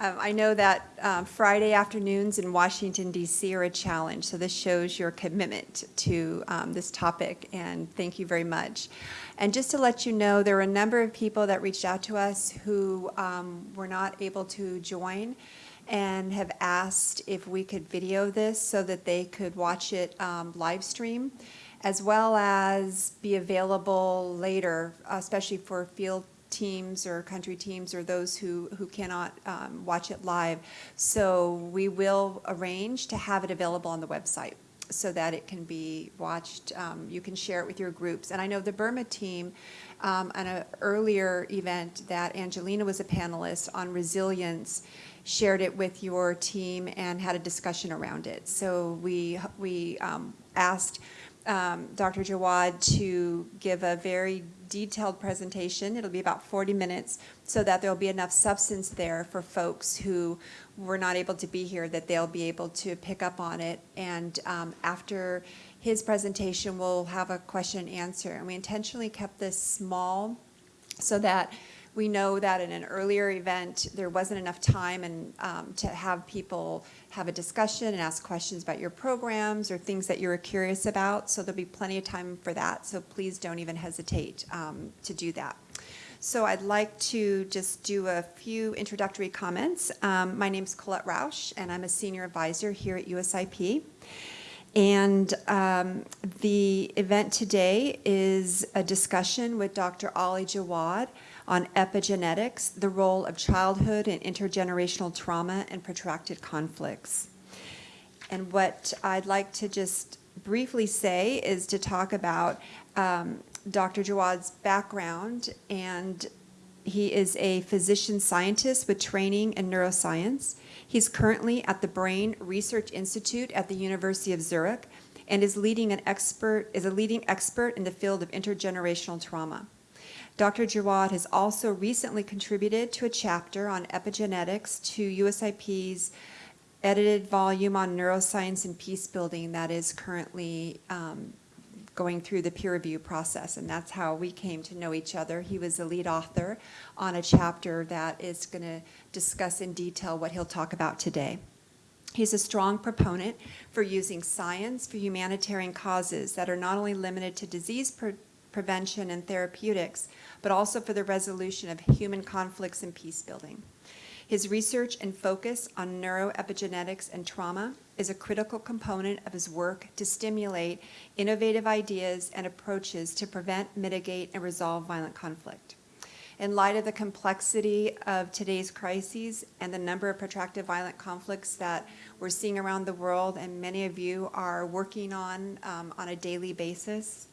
Um, I know that um, Friday afternoons in Washington DC are a challenge, so this shows your commitment to um, this topic, and thank you very much. And just to let you know, there were a number of people that reached out to us who um, were not able to join and have asked if we could video this so that they could watch it um, live stream, as well as be available later, especially for field teams or country teams or those who, who cannot um, watch it live. So we will arrange to have it available on the website so that it can be watched. Um, you can share it with your groups. And I know the Burma team, um, on an earlier event that Angelina was a panelist on resilience, shared it with your team and had a discussion around it. So we, we um, asked um, Dr. Jawaid to give a very detailed presentation. It'll be about 40 minutes so that there'll be enough substance there for folks who were not able to be here that they'll be able to pick up on it. And um, after his presentation, we'll have a question and answer. And we intentionally kept this small so that we know that in an earlier event, there wasn't enough time and um, to have people have a discussion and ask questions about your programs or things that you were curious about. So there'll be plenty of time for that. So please don't even hesitate um, to do that. So I'd like to just do a few introductory comments. Um, my is Colette Rausch, and I'm a senior advisor here at USIP. And um, the event today is a discussion with Dr. Ali Jawaid on epigenetics, the role of childhood and intergenerational trauma and protracted conflicts. And what I'd like to just briefly say is to talk about um, Dr. Jawaid's background and he is a physician scientist with training in neuroscience. He's currently at the Brain Research Institute at the University of Zurich and is leading an expert is a leading expert in the field of intergenerational trauma. Dr. Jawaid has also recently contributed to a chapter on epigenetics to USIP's edited volume on neuroscience and peace building that is currently um, going through the peer review process, and that's how we came to know each other. He was the lead author on a chapter that is going to discuss in detail what he'll talk about today. He's a strong proponent for using science for humanitarian causes that are not only limited to disease prevention and therapeutics, but also for the resolution of human conflicts and peace building. His research and focus on neuroepigenetics and trauma is a critical component of his work to stimulate innovative ideas and approaches to prevent, mitigate, and resolve violent conflict. In light of the complexity of today's crises and the number of protracted violent conflicts that we're seeing around the world and many of you are working on um, on a daily basis,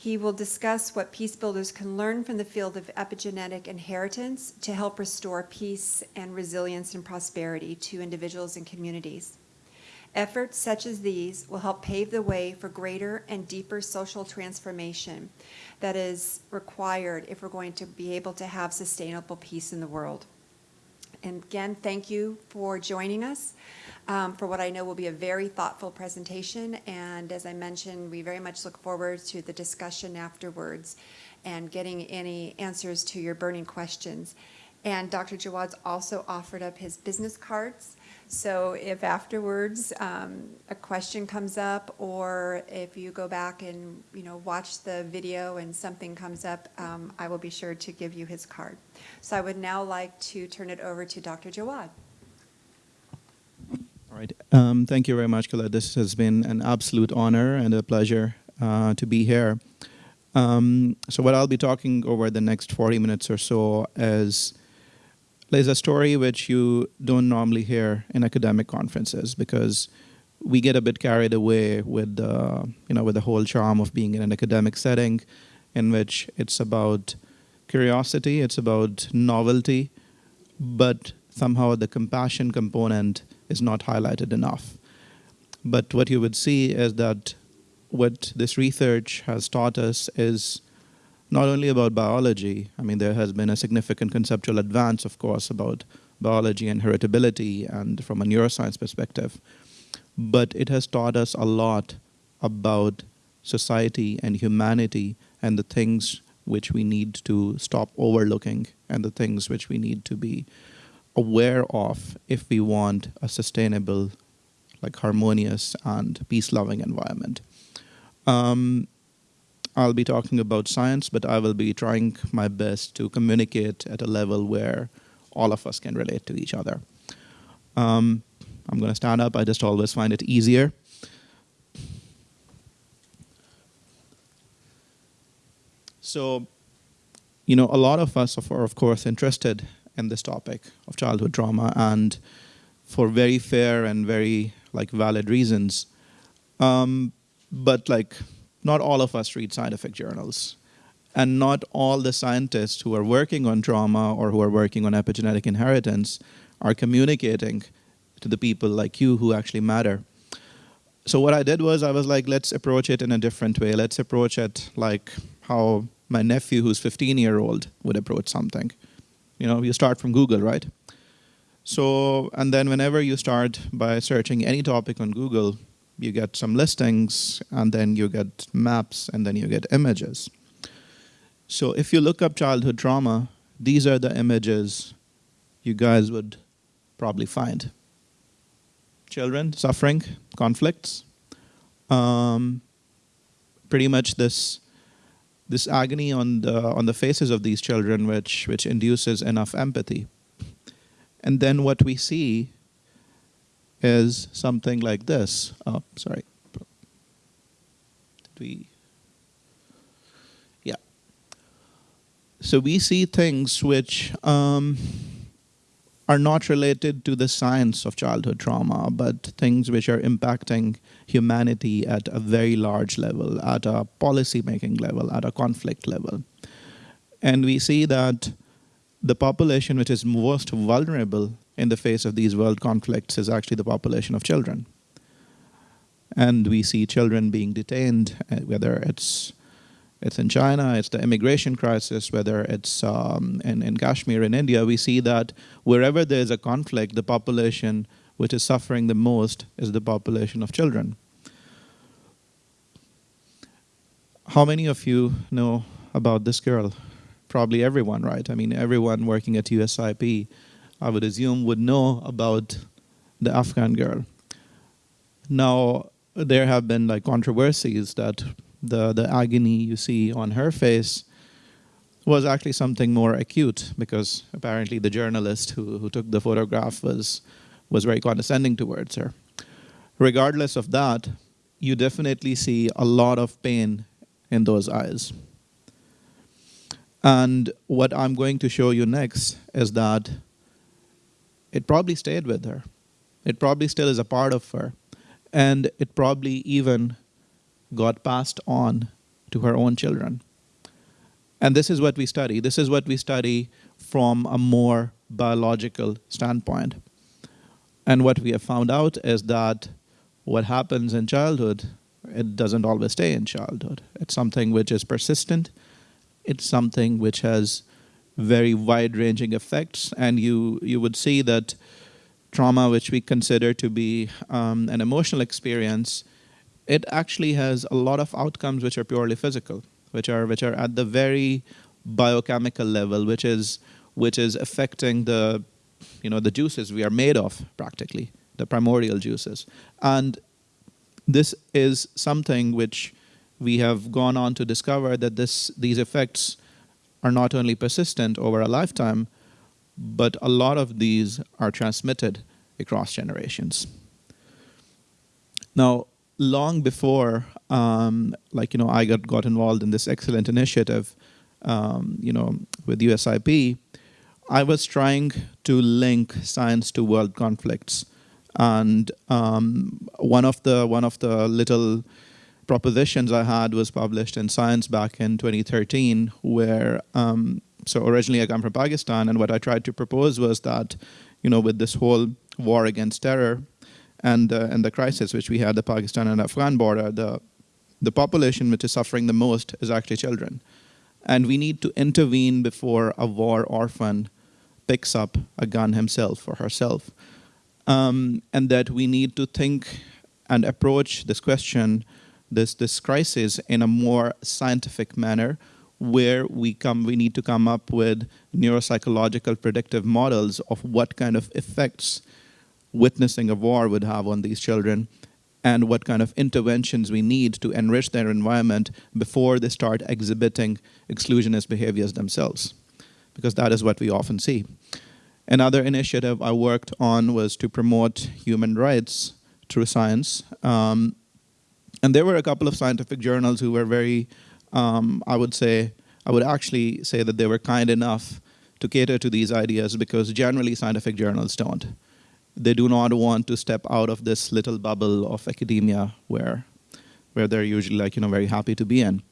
he will discuss what peace builders can learn from the field of epigenetic inheritance to help restore peace and resilience and prosperity to individuals and communities. Efforts such as these will help pave the way for greater and deeper social transformation that is required if we're going to be able to have sustainable peace in the world. And again, thank you for joining us um, for what I know will be a very thoughtful presentation. And as I mentioned, we very much look forward to the discussion afterwards and getting any answers to your burning questions. And Dr. Jawaid's also offered up his business cards. So if afterwards um, a question comes up or if you go back and you know watch the video and something comes up, um, I will be sure to give you his card. So I would now like to turn it over to Dr. Jawaid. All right. Um, thank you very much, Colette. This has been an absolute honor and a pleasure uh, to be here. Um, so what I'll be talking over the next 40 minutes or so is, is a story which you don't normally hear in academic conferences because we get a bit carried away with, uh, you know, with the whole charm of being in an academic setting in which it's about curiosity, it's about novelty, but somehow the compassion component is not highlighted enough. But what you would see is that what this research has taught us is not only about biology, I mean, there has been a significant conceptual advance, of course, about biology and heritability and from a neuroscience perspective, but it has taught us a lot about society and humanity and the things which we need to stop overlooking and the things which we need to be aware of if we want a sustainable, like harmonious and peace-loving environment. Um, I'll be talking about science, but I will be trying my best to communicate at a level where all of us can relate to each other. Um, I'm going to stand up. I just always find it easier. So, you know, a lot of us are, of course, interested in this topic of childhood trauma, and for very fair and very like valid reasons. Um, but like, not all of us read scientific journals, and not all the scientists who are working on trauma or who are working on epigenetic inheritance are communicating to the people like you who actually matter. So what I did was I was like, let's approach it in a different way. Let's approach it like how my nephew, who's 15 year old, would approach something. You know, you start from Google, right? So, and then whenever you start by searching any topic on Google, you get some listings, and then you get maps, and then you get images. So if you look up childhood trauma, these are the images you guys would probably find. Children suffering conflicts. Um, pretty much this this agony on the on the faces of these children which which induces enough empathy and then what we see is something like this. Oh sorry. Did we? Yeah. So we see things which um, are not related to the science of childhood trauma, but things which are impacting humanity at a very large level, at a policy making level, at a conflict level. And we see that the population which is most vulnerable in the face of these world conflicts is actually the population of children. And we see children being detained, uh, whether it's it's in China, it's the immigration crisis, whether it's um, in, in Kashmir in India, we see that wherever there's a conflict, the population which is suffering the most is the population of children. How many of you know about this girl? Probably everyone, right? I mean, everyone working at USIP, I would assume, would know about the Afghan girl. Now, there have been like controversies that the, the agony you see on her face was actually something more acute because apparently the journalist who, who took the photograph was, was very condescending towards her. Regardless of that, you definitely see a lot of pain in those eyes. And what I'm going to show you next is that it probably stayed with her. It probably still is a part of her. And it probably even got passed on to her own children. And this is what we study. This is what we study from a more biological standpoint. And what we have found out is that what happens in childhood, it doesn't always stay in childhood. It's something which is persistent. It's something which has very wide-ranging effects. And you, you would see that trauma, which we consider to be um, an emotional experience, it actually has a lot of outcomes which are purely physical, which are which are at the very biochemical level, which is which is affecting the you know the juices we are made of practically, the primordial juices. And this is something which we have gone on to discover that this these effects are not only persistent over a lifetime, but a lot of these are transmitted across generations. Now, long before, um, like, you know, I got, got involved in this excellent initiative, um, you know, with USIP, I was trying to link science to world conflicts. And um, one of the one of the little propositions I had was published in Science back in 2013, where um, so originally I come from Pakistan, and what I tried to propose was that, you know, with this whole war against terror, and uh, and the crisis which we had the Pakistan and Afghan border, the the population which is suffering the most is actually children, and we need to intervene before a war orphan picks up a gun himself or herself, um, and that we need to think and approach this question, this this crisis in a more scientific manner, where we come we need to come up with neuropsychological predictive models of what kind of effects witnessing a war would have on these children and what kind of interventions we need to enrich their environment before they start exhibiting exclusionist behaviors themselves because that is what we often see. Another initiative i worked on was to promote human rights through science um, and there were a couple of scientific journals who were very um, I would say, I would actually say that they were kind enough to cater to these ideas because generally scientific journals don't. They do not want to step out of this little bubble of academia where, where they're usually like, you know, very happy to be in.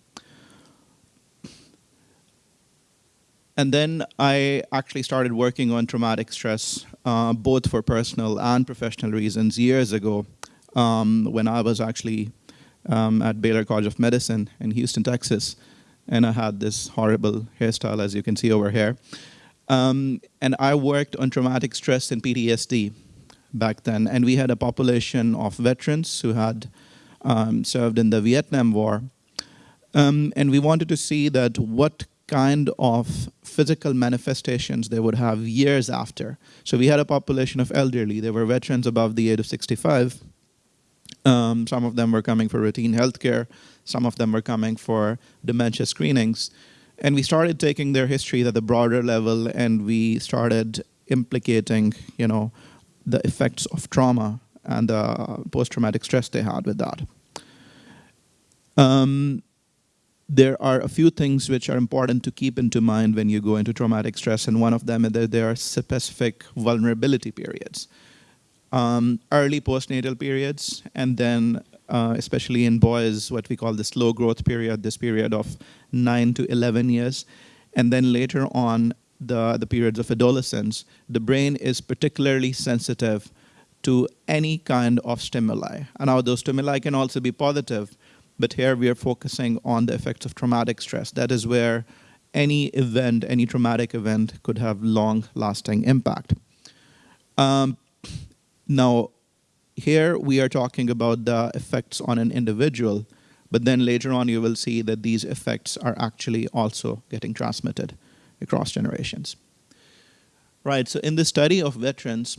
And then I actually started working on traumatic stress, uh, both for personal and professional reasons, years ago um, when I was actually um, at Baylor College of Medicine in Houston, Texas. And I had this horrible hairstyle, as you can see over here. Um, and I worked on traumatic stress and PTSD back then. And we had a population of veterans who had um, served in the Vietnam War. Um, and we wanted to see that what kind of physical manifestations they would have years after. So we had a population of elderly. They were veterans above the age of 65 um, some of them were coming for routine healthcare. Some of them were coming for dementia screenings. And we started taking their history at the broader level and we started implicating, you know, the effects of trauma and the post-traumatic stress they had with that. Um, there are a few things which are important to keep into mind when you go into traumatic stress, and one of them is that there are specific vulnerability periods um, early postnatal periods, and then uh, especially in boys, what we call the slow growth period, this period of 9 to 11 years. And then later on, the, the periods of adolescence, the brain is particularly sensitive to any kind of stimuli. And now those stimuli can also be positive, but here we are focusing on the effects of traumatic stress. That is where any event, any traumatic event could have long-lasting impact. Um, now, here we are talking about the effects on an individual, but then later on you will see that these effects are actually also getting transmitted across generations. Right, so in the study of veterans,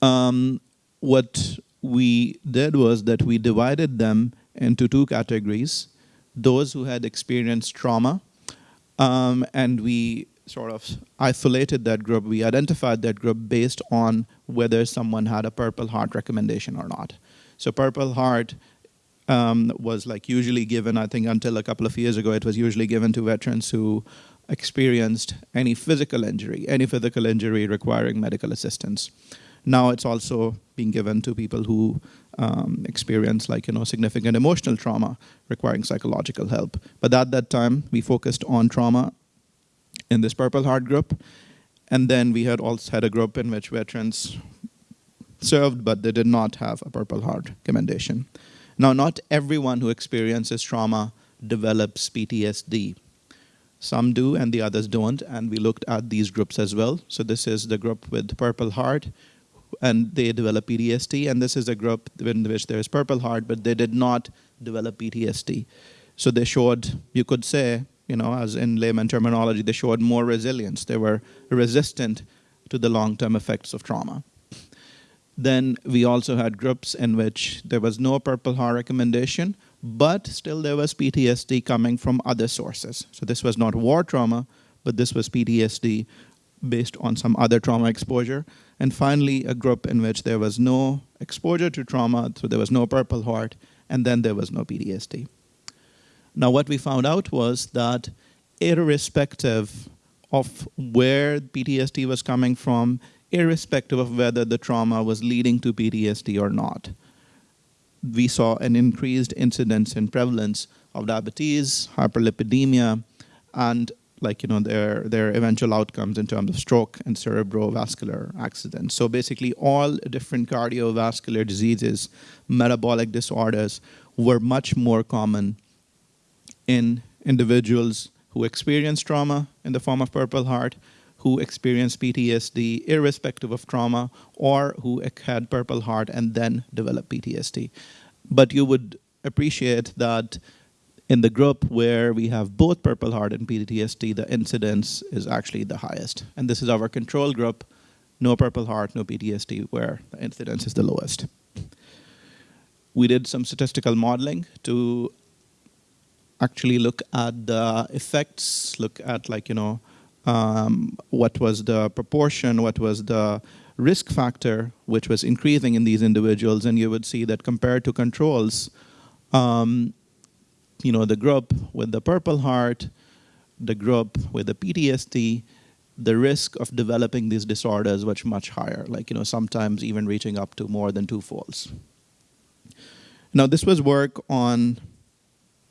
um, what we did was that we divided them into two categories. Those who had experienced trauma, um, and we sort of isolated that group. We identified that group based on whether someone had a Purple Heart recommendation or not. So Purple Heart um, was like usually given, I think until a couple of years ago, it was usually given to veterans who experienced any physical injury, any physical injury requiring medical assistance. Now it's also being given to people who um, experience like, you know, significant emotional trauma requiring psychological help. But at that time, we focused on trauma in this Purple Heart group. And then we had also had a group in which veterans served, but they did not have a Purple Heart commendation. Now, not everyone who experiences trauma develops PTSD. Some do and the others don't, and we looked at these groups as well. So this is the group with Purple Heart, and they develop PTSD, and this is a group in which there is Purple Heart, but they did not develop PTSD. So they showed, you could say, you know, as in layman terminology, they showed more resilience. They were resistant to the long-term effects of trauma. Then we also had groups in which there was no Purple Heart recommendation, but still there was PTSD coming from other sources. So this was not war trauma, but this was PTSD based on some other trauma exposure. And finally, a group in which there was no exposure to trauma, so there was no Purple Heart, and then there was no PTSD. Now, what we found out was that irrespective of where PTSD was coming from, irrespective of whether the trauma was leading to PTSD or not, we saw an increased incidence and prevalence of diabetes, hyperlipidemia, and like you know their their eventual outcomes in terms of stroke and cerebrovascular accidents. So basically, all different cardiovascular diseases, metabolic disorders were much more common in individuals who experience trauma in the form of Purple Heart, who experience PTSD irrespective of trauma, or who had Purple Heart and then developed PTSD. But you would appreciate that In the group where we have both Purple Heart and PTSD, the incidence is actually the highest. And this is our control group, no Purple Heart, no PTSD, where the incidence is the lowest. We did some statistical modeling to actually look at the effects, look at like, you know, um, what was the proportion, what was the risk factor, which was increasing in these individuals, and you would see that compared to controls, um, you know, the group with the Purple Heart, the group with the PTSD, the risk of developing these disorders was much higher, like, you know, sometimes even reaching up to more than two folds. Now, this was work on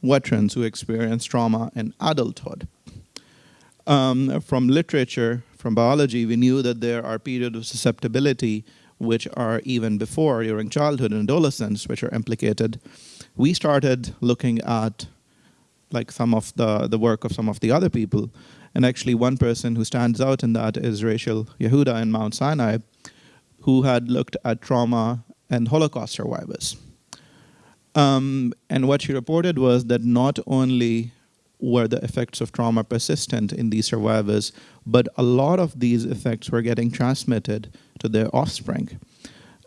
veterans who experienced trauma in adulthood. Um, from literature, from biology, we knew that there are periods of susceptibility which are even before, during childhood and adolescence, which are implicated. We started looking at like some of the, the work of some of the other people. And actually one person who stands out in that is Rachel Yehuda in Mount Sinai, who had looked at trauma and Holocaust survivors. Um, and what she reported was that not only were the effects of trauma persistent in these survivors, but a lot of these effects were getting transmitted to their offspring.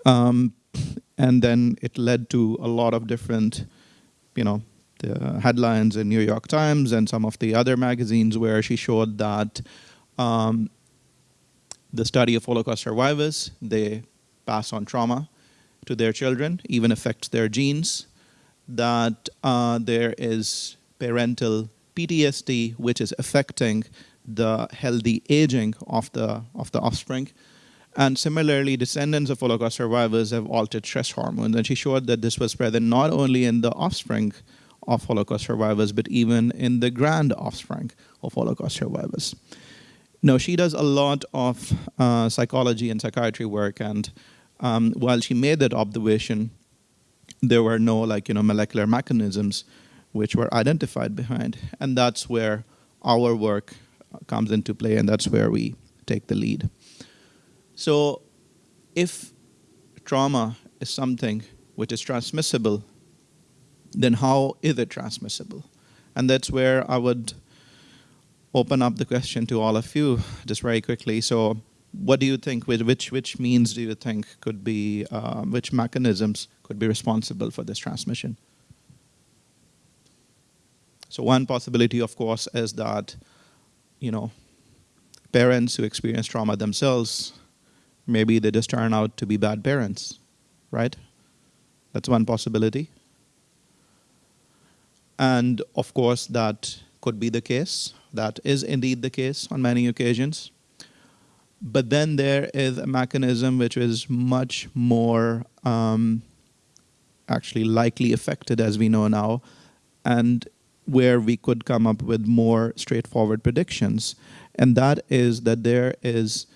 Um, and then it led to a lot of different, you know, the headlines in New York Times and some of the other magazines where she showed that um, the study of Holocaust survivors, they pass on trauma to their children, even affects their genes, that uh, there is parental PTSD, which is affecting the healthy aging of the, of the offspring. And similarly, descendants of Holocaust survivors have altered stress hormones. And she showed that this was present not only in the offspring of Holocaust survivors, but even in the grand offspring of Holocaust survivors. No, she does a lot of uh, psychology and psychiatry work, and um, while she made that observation, there were no like you know molecular mechanisms which were identified behind, and that's where our work comes into play, and that's where we take the lead. So, if trauma is something which is transmissible, then how is it transmissible? And that's where I would open up the question to all of you just very quickly. So, what do you think? Which which means do you think could be um, which mechanisms could be responsible for this transmission? So one possibility, of course, is that you know parents who experience trauma themselves maybe they just turn out to be bad parents, right? That's one possibility. And of course, that could be the case. That is indeed the case on many occasions. But then there is a mechanism which is much more um, actually likely affected, as we know now, and where we could come up with more straightforward predictions. And that is that there is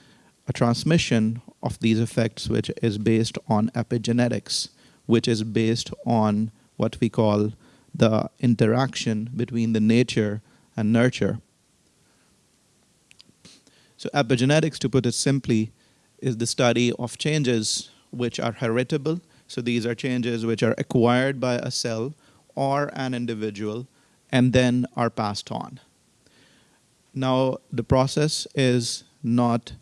a transmission of these effects which is based on epigenetics, which is based on what we call the interaction between the nature and nurture. So epigenetics, to put it simply, is the study of changes which are heritable. So these are changes which are acquired by a cell or an individual and then are passed on. Now, the process is not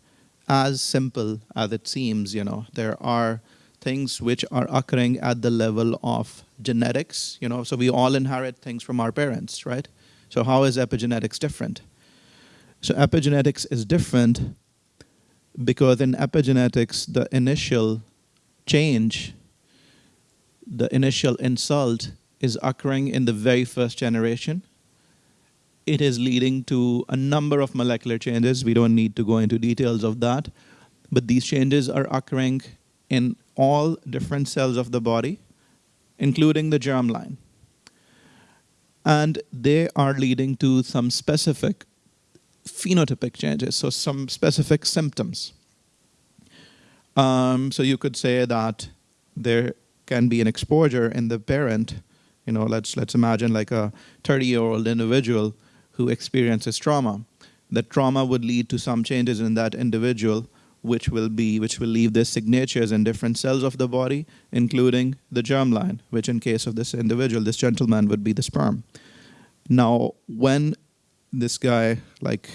as simple as it seems, you know. There are things which are occurring at the level of genetics, you know, so we all inherit things from our parents, right? So how is epigenetics different? So epigenetics is different because in epigenetics, the initial change, the initial insult is occurring in the very first generation. It is leading to a number of molecular changes. We don't need to go into details of that. But these changes are occurring in all different cells of the body, including the germline. And they are leading to some specific phenotypic changes, so some specific symptoms. Um, so you could say that there can be an exposure in the parent. You know, let's let's imagine like a 30-year-old individual who experiences trauma. That trauma would lead to some changes in that individual which will be which will leave their signatures in different cells of the body, including the germline, which in case of this individual, this gentleman would be the sperm. Now, when this guy like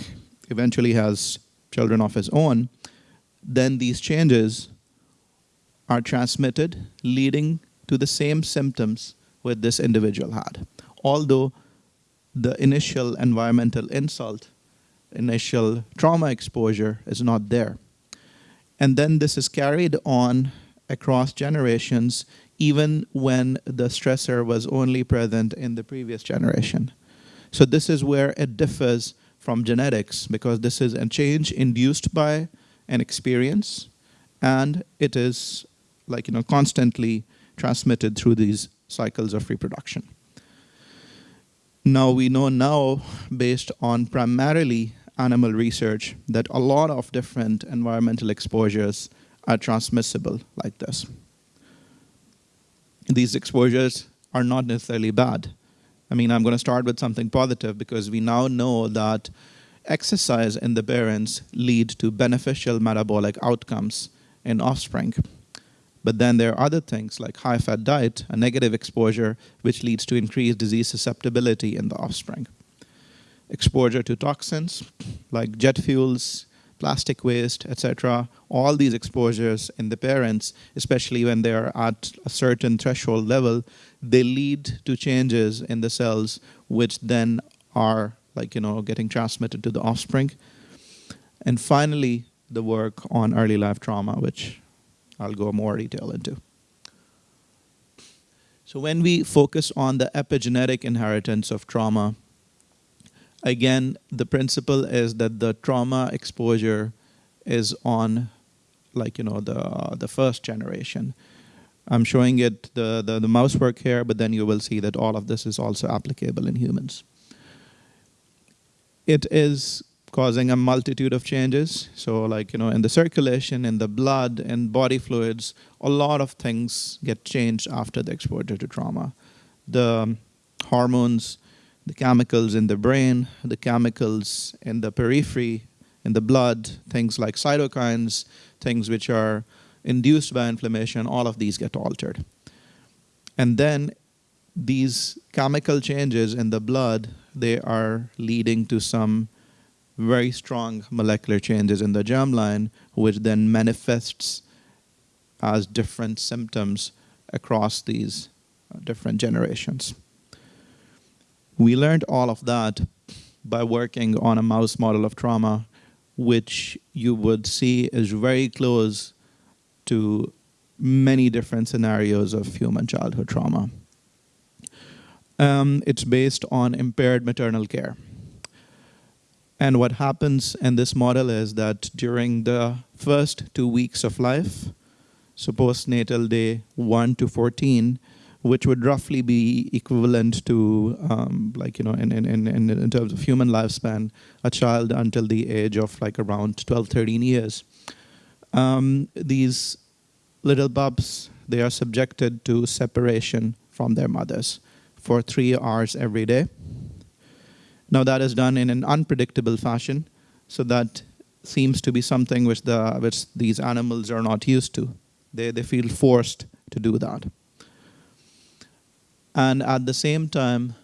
eventually has children of his own, then these changes are transmitted, leading to the same symptoms with this individual had. Although the initial environmental insult, initial trauma exposure is not there. And then this is carried on across generations, even when the stressor was only present in the previous generation. So this is where it differs from genetics because this is a change induced by an experience and it is like you know constantly transmitted through these cycles of reproduction. Now we know now based on primarily animal research that a lot of different environmental exposures are transmissible like this. These exposures are not necessarily bad. I mean, I'm going to start with something positive because we now know that exercise in the parents lead to beneficial metabolic outcomes in offspring. But then there are other things like high fat diet, a negative exposure, which leads to increased disease susceptibility in the offspring. Exposure to toxins like jet fuels, plastic waste, etc. All these exposures in the parents, especially when they are at a certain threshold level, they lead to changes in the cells, which then are like you know getting transmitted to the offspring. And finally, the work on early life trauma, which I'll go more detail into. So when we focus on the epigenetic inheritance of trauma, again, the principle is that the trauma exposure is on like, you know, the, the first generation. I'm showing it the, the, the mouse work here, but then you will see that all of this is also applicable in humans. It is causing a multitude of changes. So like, you know, in the circulation, in the blood, in body fluids, a lot of things get changed after the exposure to trauma. The hormones, the chemicals in the brain, the chemicals in the periphery, in the blood, things like cytokines, things which are induced by inflammation, all of these get altered. And then these chemical changes in the blood, they are leading to some very strong molecular changes in the germline, which then manifests as different symptoms across these uh, different generations. We learned all of that by working on a mouse model of trauma, which you would see is very close to many different scenarios of human childhood trauma. Um, it's based on impaired maternal care. And what happens in this model is that during the first two weeks of life, so postnatal day 1 to 14, which would roughly be equivalent to, um, like, you know, in, in, in, in terms of human lifespan, a child until the age of like around 12, 13 years. Um, these little bubs, they are subjected to separation from their mothers for three hours every day. Now that is done in an unpredictable fashion, so that seems to be something which, the, which these animals are not used to. They, they feel forced to do that. And at the same time,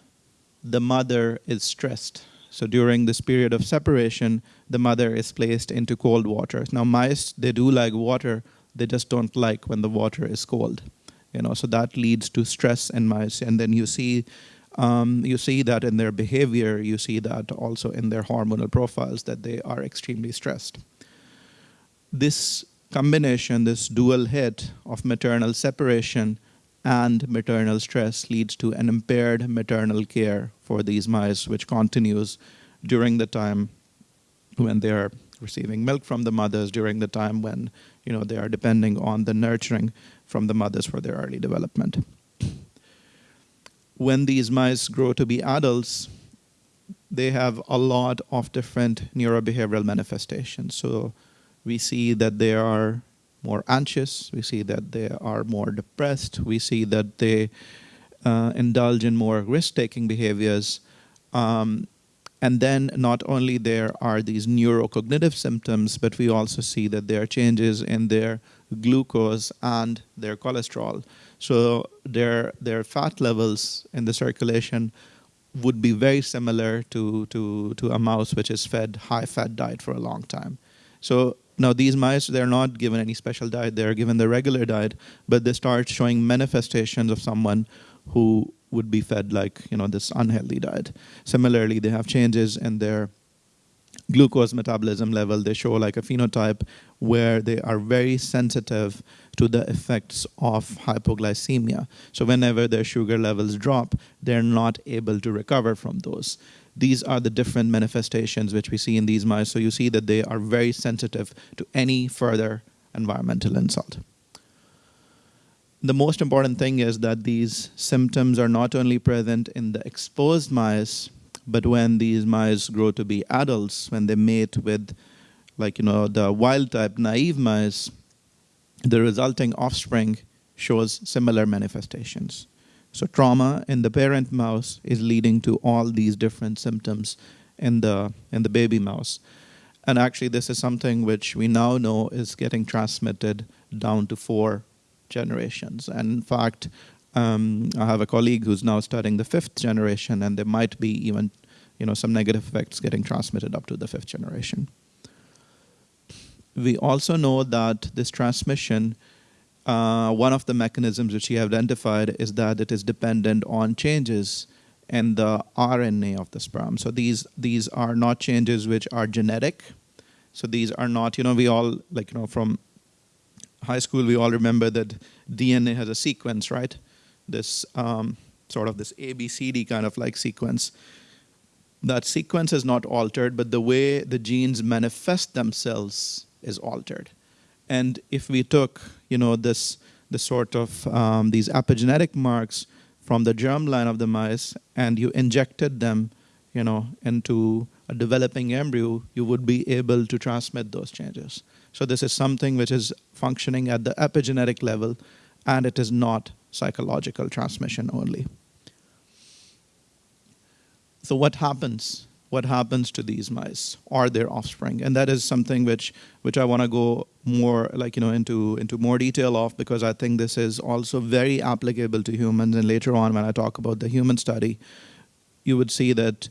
the mother is stressed. So during this period of separation, the mother is placed into cold water. Now mice, they do like water, they just don't like when the water is cold. You know, so that leads to stress in mice. And then you see um, you see that in their behavior, you see that also in their hormonal profiles that they are extremely stressed. This combination, this dual hit of maternal separation and maternal stress leads to an impaired maternal care for these mice, which continues during the time when they are receiving milk from the mothers, during the time when you know they are depending on the nurturing from the mothers for their early development when these mice grow to be adults, they have a lot of different neurobehavioral manifestations. So we see that they are more anxious, we see that they are more depressed, we see that they uh, indulge in more risk-taking behaviors. Um, and then not only there are these neurocognitive symptoms, but we also see that there are changes in their glucose and their cholesterol. So their, their fat levels in the circulation would be very similar to, to, to a mouse which is fed high fat diet for a long time. So now these mice, they're not given any special diet, they're given the regular diet, but they start showing manifestations of someone who would be fed like, you know, this unhealthy diet. Similarly, they have changes in their glucose metabolism level. They show like a phenotype where they are very sensitive to the effects of hypoglycemia. So whenever their sugar levels drop, they're not able to recover from those. These are the different manifestations which we see in these mice. So you see that they are very sensitive to any further environmental insult. The most important thing is that these symptoms are not only present in the exposed mice, but when these mice grow to be adults, when they mate with, like, you know, the wild type naive mice, the resulting offspring shows similar manifestations. So trauma in the parent mouse is leading to all these different symptoms in the, in the baby mouse. And actually, this is something which we now know is getting transmitted down to four generations. And in fact, um, I have a colleague who's now studying the fifth generation, and there might be even, you know, some negative effects getting transmitted up to the fifth generation. We also know that this transmission, uh, one of the mechanisms which he identified is that it is dependent on changes in the RNA of the sperm. So these these are not changes which are genetic. So these are not, you know, we all like you know from high school we all remember that DNA has a sequence, right? This um, sort of this ABCD kind of like sequence. That sequence is not altered, but the way the genes manifest themselves is altered. And if we took, you know, this, the sort of um, these epigenetic marks from the germline of the mice and you injected them, you know, into a developing embryo, you would be able to transmit those changes. So this is something which is functioning at the epigenetic level and it is not psychological transmission only. So what happens? What happens to these mice or their offspring? And that is something which which I want to go more like you know into into more detail of because I think this is also very applicable to humans. And later on, when I talk about the human study, you would see that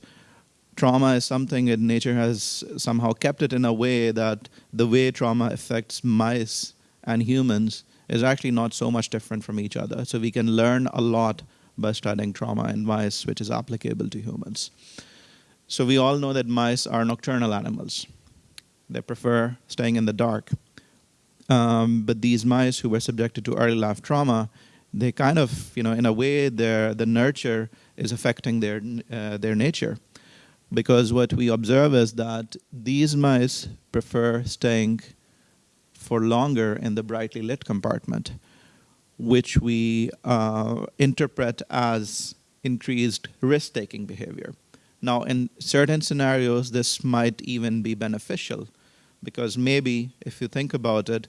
trauma is something that nature has somehow kept it in a way that the way trauma affects mice and humans is actually not so much different from each other. So we can learn a lot by studying trauma in mice, which is applicable to humans. So we all know that mice are nocturnal animals. They prefer staying in the dark. Um, but these mice who were subjected to early life trauma, they kind of, you know, in a way, their the nurture is affecting their uh, their nature, because what we observe is that these mice prefer staying for longer in the brightly lit compartment, which we uh, interpret as increased risk-taking behavior. Now, in certain scenarios, this might even be beneficial because maybe if you think about it,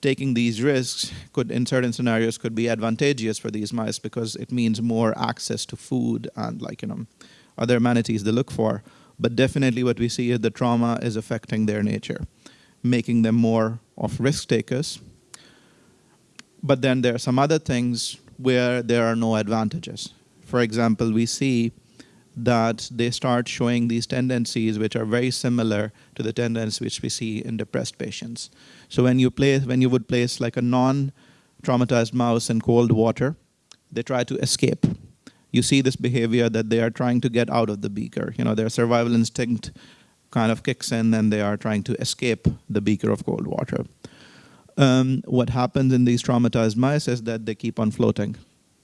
taking these risks could, in certain scenarios, could be advantageous for these mice because it means more access to food and like, you know, other amenities they look for. But definitely what we see is the trauma is affecting their nature, making them more of risk takers. But then there are some other things where there are no advantages. For example, we see that they start showing these tendencies which are very similar to the tendencies which we see in depressed patients. So when you place, when you would place like a non-traumatized mouse in cold water, they try to escape. You see this behavior that they are trying to get out of the beaker. You know, their survival instinct kind of kicks in and they are trying to escape the beaker of cold water. Um, what happens in these traumatized mice is that they keep on floating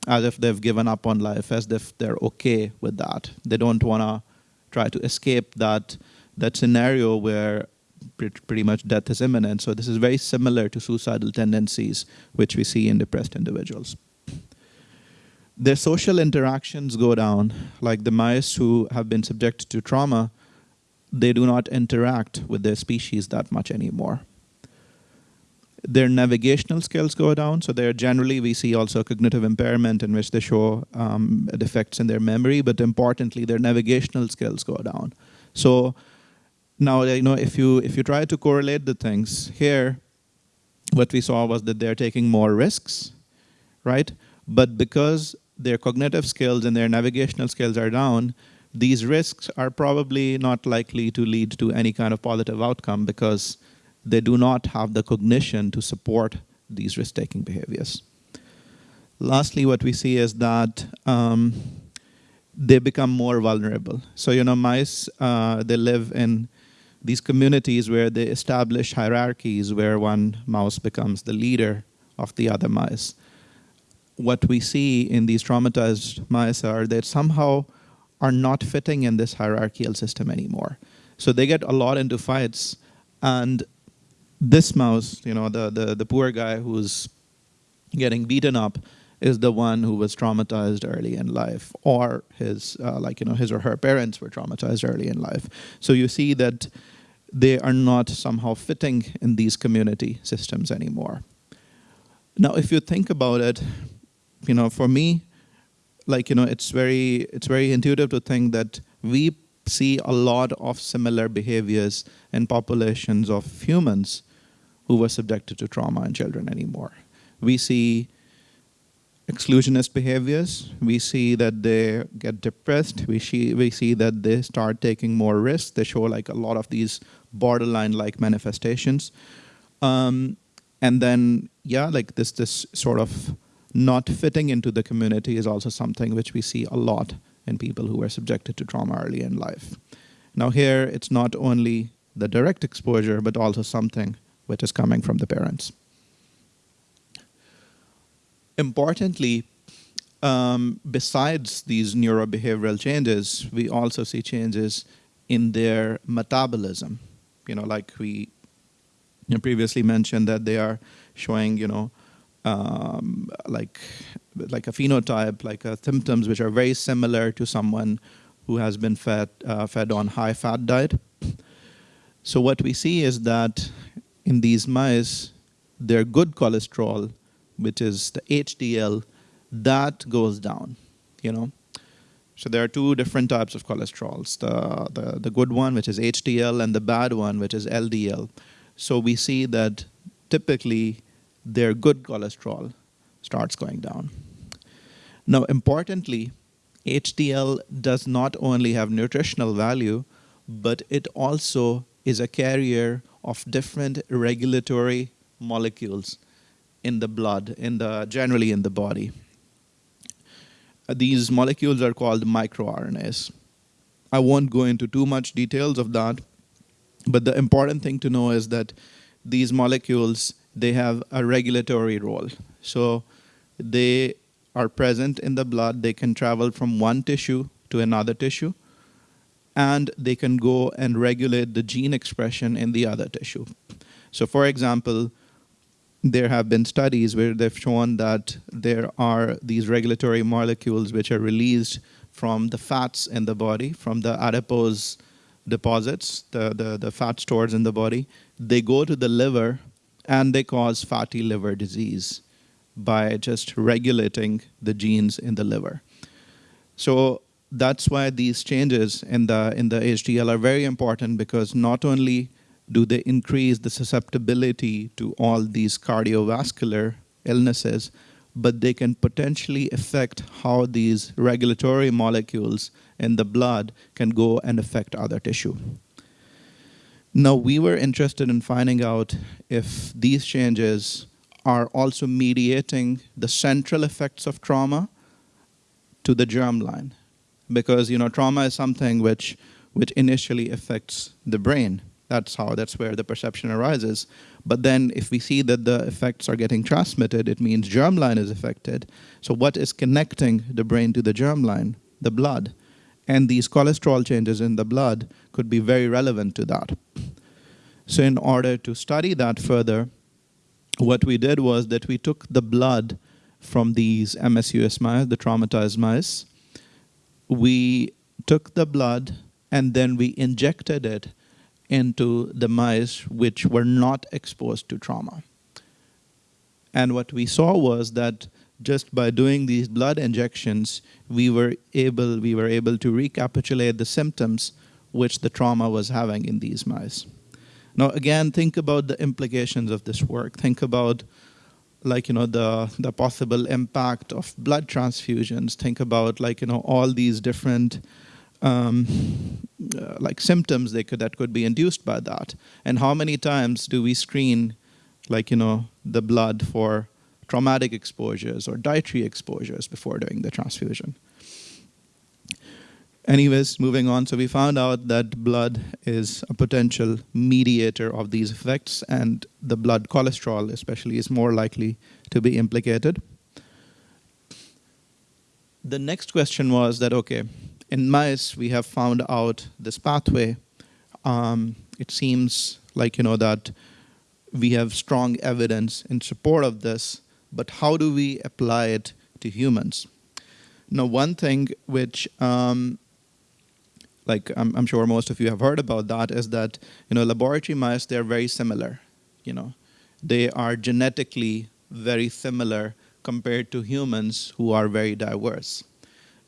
as if they've given up on life, as if they're okay with that. They don't want to try to escape that, that scenario where pretty much death is imminent. So this is very similar to suicidal tendencies, which we see in depressed individuals. Their social interactions go down, like the mice who have been subjected to trauma, they do not interact with their species that much anymore. Their navigational skills go down, so they're generally, we see also cognitive impairment in which they show um, defects in their memory, but importantly, their navigational skills go down. So now, you know, if you, if you try to correlate the things, here, what we saw was that they're taking more risks, right? But because their cognitive skills and their navigational skills are down, these risks are probably not likely to lead to any kind of positive outcome because they do not have the cognition to support these risk taking behaviors. Lastly, what we see is that um, they become more vulnerable. So, you know, mice, uh, they live in these communities where they establish hierarchies where one mouse becomes the leader of the other mice. What we see in these traumatized mice are that somehow are not fitting in this hierarchical system anymore. So they get a lot into fights. And this mouse, you know, the, the, the poor guy who's getting beaten up is the one who was traumatized early in life or his uh, like you know his or her parents were traumatized early in life. So you see that they are not somehow fitting in these community systems anymore. Now if you think about it you know for me like you know it's very it's very intuitive to think that we see a lot of similar behaviors in populations of humans who were subjected to trauma in children anymore we see exclusionist behaviors. We see that they get depressed. We see, we see that they start taking more risks. They show like a lot of these borderline-like manifestations. Um, and then, yeah, like this, this sort of not fitting into the community is also something which we see a lot in people who are subjected to trauma early in life. Now here, it's not only the direct exposure, but also something which is coming from the parents importantly, um, besides these neurobehavioral changes, we also see changes in their metabolism. You know, like we previously mentioned that they are showing, you know, um, like like a phenotype, like uh, symptoms which are very similar to someone who has been fed uh, fed on high fat diet. So what we see is that in these mice, their good cholesterol which is the HDL, that goes down, you know. So there are two different types of cholesterols, the, the, the good one, which is HDL, and the bad one, which is LDL. So we see that typically their good cholesterol starts going down. Now, importantly, HDL does not only have nutritional value, but it also is a carrier of different regulatory molecules in the blood, in the generally in the body. These molecules are called microRNAs. I won't go into too much details of that, but the important thing to know is that these molecules, they have a regulatory role. So they are present in the blood, they can travel from one tissue to another tissue, and they can go and regulate the gene expression in the other tissue. So for example, there have been studies where they've shown that there are these regulatory molecules which are released from the fats in the body, from the adipose deposits, the, the, the fat stores in the body. They go to the liver and they cause fatty liver disease by just regulating the genes in the liver. So that's why these changes in the in the HDL are very important because not only do they increase the susceptibility to all these cardiovascular illnesses, but they can potentially affect how these regulatory molecules in the blood can go and affect other tissue. Now, we were interested in finding out if these changes are also mediating the central effects of trauma to the germline. Because, you know, trauma is something which, which initially affects the brain. That's how, that's where the perception arises. But then if we see that the effects are getting transmitted, it means germline is affected. So what is connecting the brain to the germline? The blood. And these cholesterol changes in the blood could be very relevant to that. So in order to study that further, what we did was that we took the blood from these MSUS mice, the traumatized mice. We took the blood and then we injected it into the mice which were not exposed to trauma. And what we saw was that just by doing these blood injections, we were able, we were able to recapitulate the symptoms which the trauma was having in these mice. Now, again, think about the implications of this work. Think about like you know the the possible impact of blood transfusions. Think about like you know all these different um, uh, like symptoms they could that could be induced by that, and how many times do we screen like you know the blood for traumatic exposures or dietary exposures before doing the transfusion. Anyways, moving on. So we found out that blood is a potential mediator of these effects, and the blood cholesterol, especially, is more likely to be implicated. The next question was that okay, in mice we have found out this pathway. Um, it seems like you know that we have strong evidence in support of this, but how do we apply it to humans? Now, one thing which um, like I'm, I'm, sure most of you have heard about that, is that you know laboratory mice they're very similar. You know, they are genetically very similar compared to humans who are very diverse.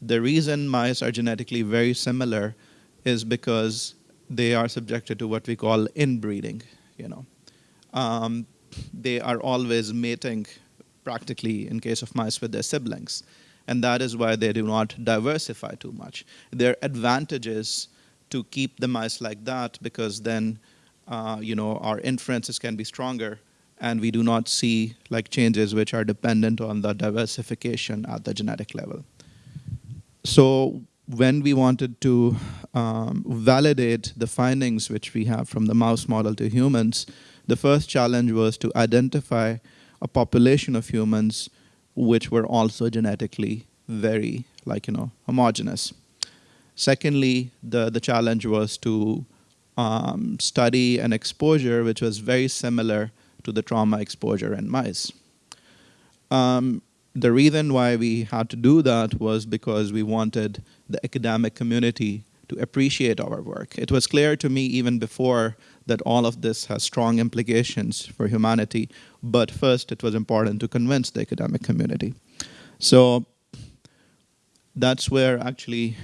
The reason mice are genetically very similar is because they are subjected to what we call inbreeding. You know, um, they are always mating practically in case of mice with their siblings and that is why they do not diversify too much. Their advantage is to keep the mice like that because then, uh, you know, our inferences can be stronger and we do not see like changes which are dependent on the diversification at the genetic level. So when we wanted to um, validate the findings which we have from the mouse model to humans, the first challenge was to identify a population of humans which were also genetically very like you know homogeneous. Secondly, the the challenge was to um, study an exposure which was very similar to the trauma exposure in mice. Um, the reason why we had to do that was because we wanted the academic community to appreciate our work. It was clear to me even before that all of this has strong implications for humanity, but first it was important to convince the academic community. So that's where actually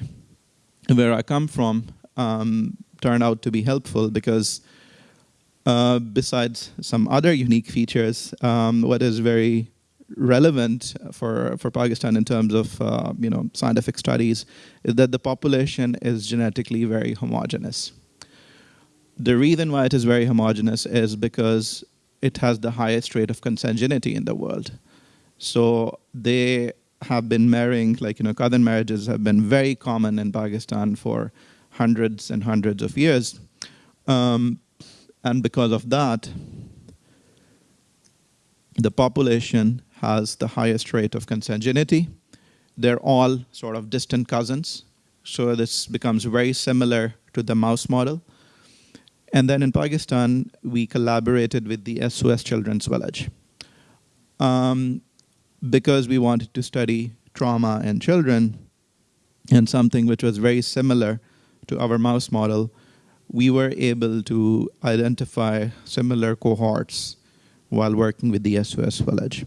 where I come from um, turned out to be helpful because uh, besides some other unique features, um, what is very relevant for, for Pakistan in terms of uh, you know scientific studies is that the population is genetically very homogeneous. The reason why it is very homogeneous is because it has the highest rate of consanguinity in the world. So they have been marrying, like, you know, cousin marriages have been very common in Pakistan for hundreds and hundreds of years. Um, and because of that, the population has the highest rate of consanguinity. They're all sort of distant cousins. So this becomes very similar to the mouse model. And then in Pakistan, we collaborated with the SOS Children's Village. Um, because we wanted to study trauma in children and something which was very similar to our mouse model, we were able to identify similar cohorts while working with the SOS Village.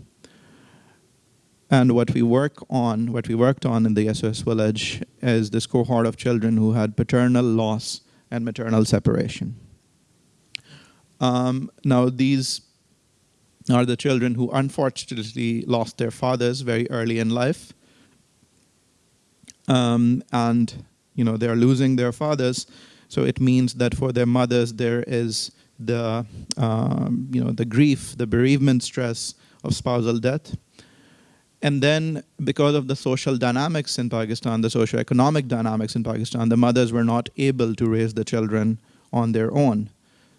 And what we work on, what we worked on in the SOS Village is this cohort of children who had paternal loss and maternal separation. Um, now, these are the children who unfortunately lost their fathers very early in life. Um, and, you know, they're losing their fathers. So it means that for their mothers, there is the, um, you know, the grief, the bereavement stress of spousal death. And then because of the social dynamics in Pakistan, the socio-economic dynamics in Pakistan, the mothers were not able to raise the children on their own.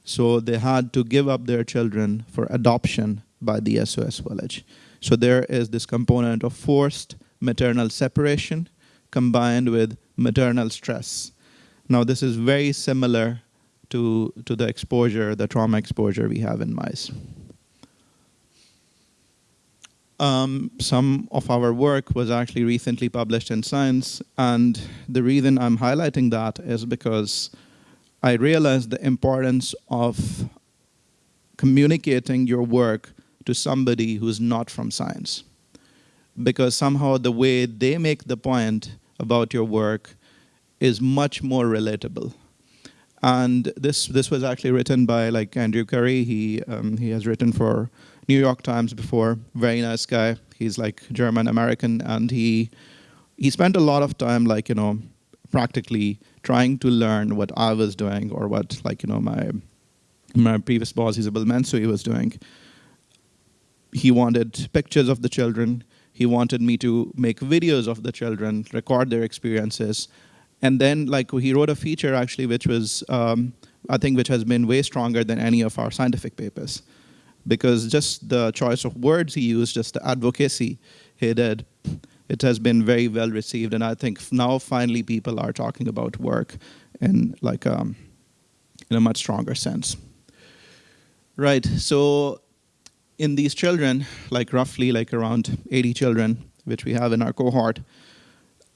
So they had to give up their children for adoption by the SOS village. So there is this component of forced maternal separation combined with maternal stress. Now this is very similar to, to the exposure, the trauma exposure we have in mice. Um, some of our work was actually recently published in Science, and the reason I'm highlighting that is because I realized the importance of communicating your work to somebody who's not from science. Because somehow the way they make the point about your work is much more relatable. And this this was actually written by like Andrew Curry. He um, he has written for New York Times before. Very nice guy. He's like German American, and he he spent a lot of time, like you know, practically trying to learn what I was doing or what, like you know, my my previous boss, Isabelle Mansuy, was doing. He wanted pictures of the children. He wanted me to make videos of the children, record their experiences, and then like he wrote a feature actually, which was um, I think which has been way stronger than any of our scientific papers, because just the choice of words he used, just the advocacy he did, it has been very well received, and I think now finally people are talking about work in like um, in a much stronger sense. Right. So in these children, like roughly like around 80 children, which we have in our cohort,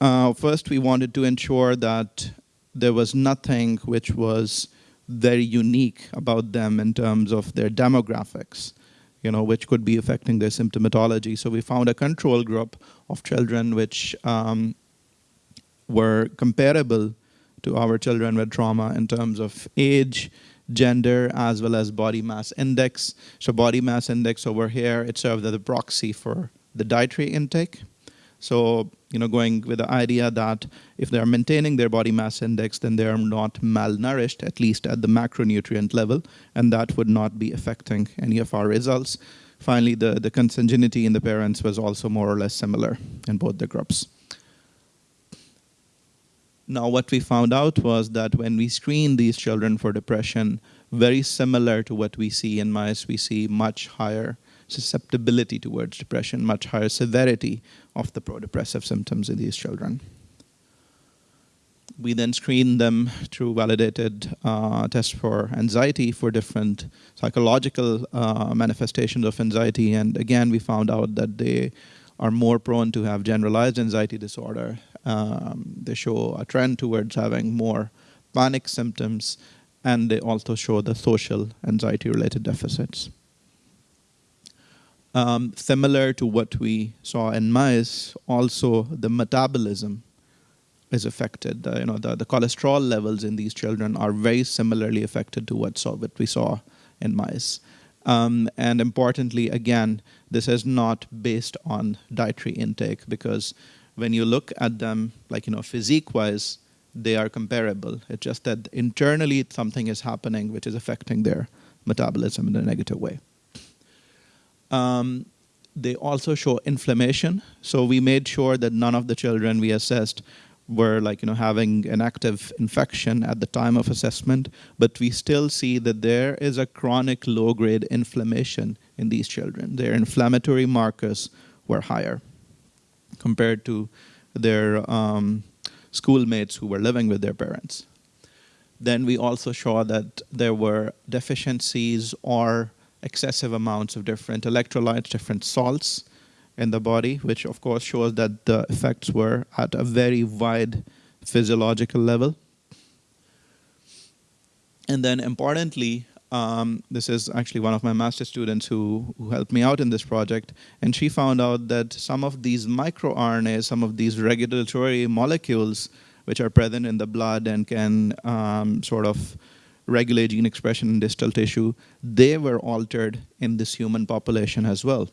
uh, first we wanted to ensure that there was nothing which was very unique about them in terms of their demographics, you know, which could be affecting their symptomatology. So we found a control group of children which um, were comparable to our children with trauma in terms of age, gender, as well as body mass index. So body mass index over here, it served as a proxy for the dietary intake. So, you know, going with the idea that if they're maintaining their body mass index, then they're not malnourished, at least at the macronutrient level, and that would not be affecting any of our results. Finally, the, the consanguinity in the parents was also more or less similar in both the groups. Now, what we found out was that when we screen these children for depression, very similar to what we see in mice, we see much higher susceptibility towards depression, much higher severity of the pro-depressive symptoms in these children. We then screen them through validated uh, tests for anxiety for different psychological uh, manifestations of anxiety. And again, we found out that they are more prone to have generalized anxiety disorder. Um, they show a trend towards having more panic symptoms, and they also show the social anxiety-related deficits. Um, similar to what we saw in mice, also the metabolism is affected. You know, the, the cholesterol levels in these children are very similarly affected to what, saw, what we saw in mice. Um, and importantly, again, this is not based on dietary intake because when you look at them, like, you know, physique-wise, they are comparable. It's just that internally something is happening which is affecting their metabolism in a negative way. Um, they also show inflammation. So we made sure that none of the children we assessed were like you know having an active infection at the time of assessment, but we still see that there is a chronic low-grade inflammation in these children. Their inflammatory markers were higher compared to their um, schoolmates who were living with their parents. Then we also saw that there were deficiencies or excessive amounts of different electrolytes, different salts in the body, which of course shows that the effects were at a very wide physiological level. And then importantly, um, this is actually one of my master students who, who helped me out in this project, and she found out that some of these microRNAs, some of these regulatory molecules which are present in the blood and can um, sort of regulate gene expression in distal tissue, they were altered in this human population as well.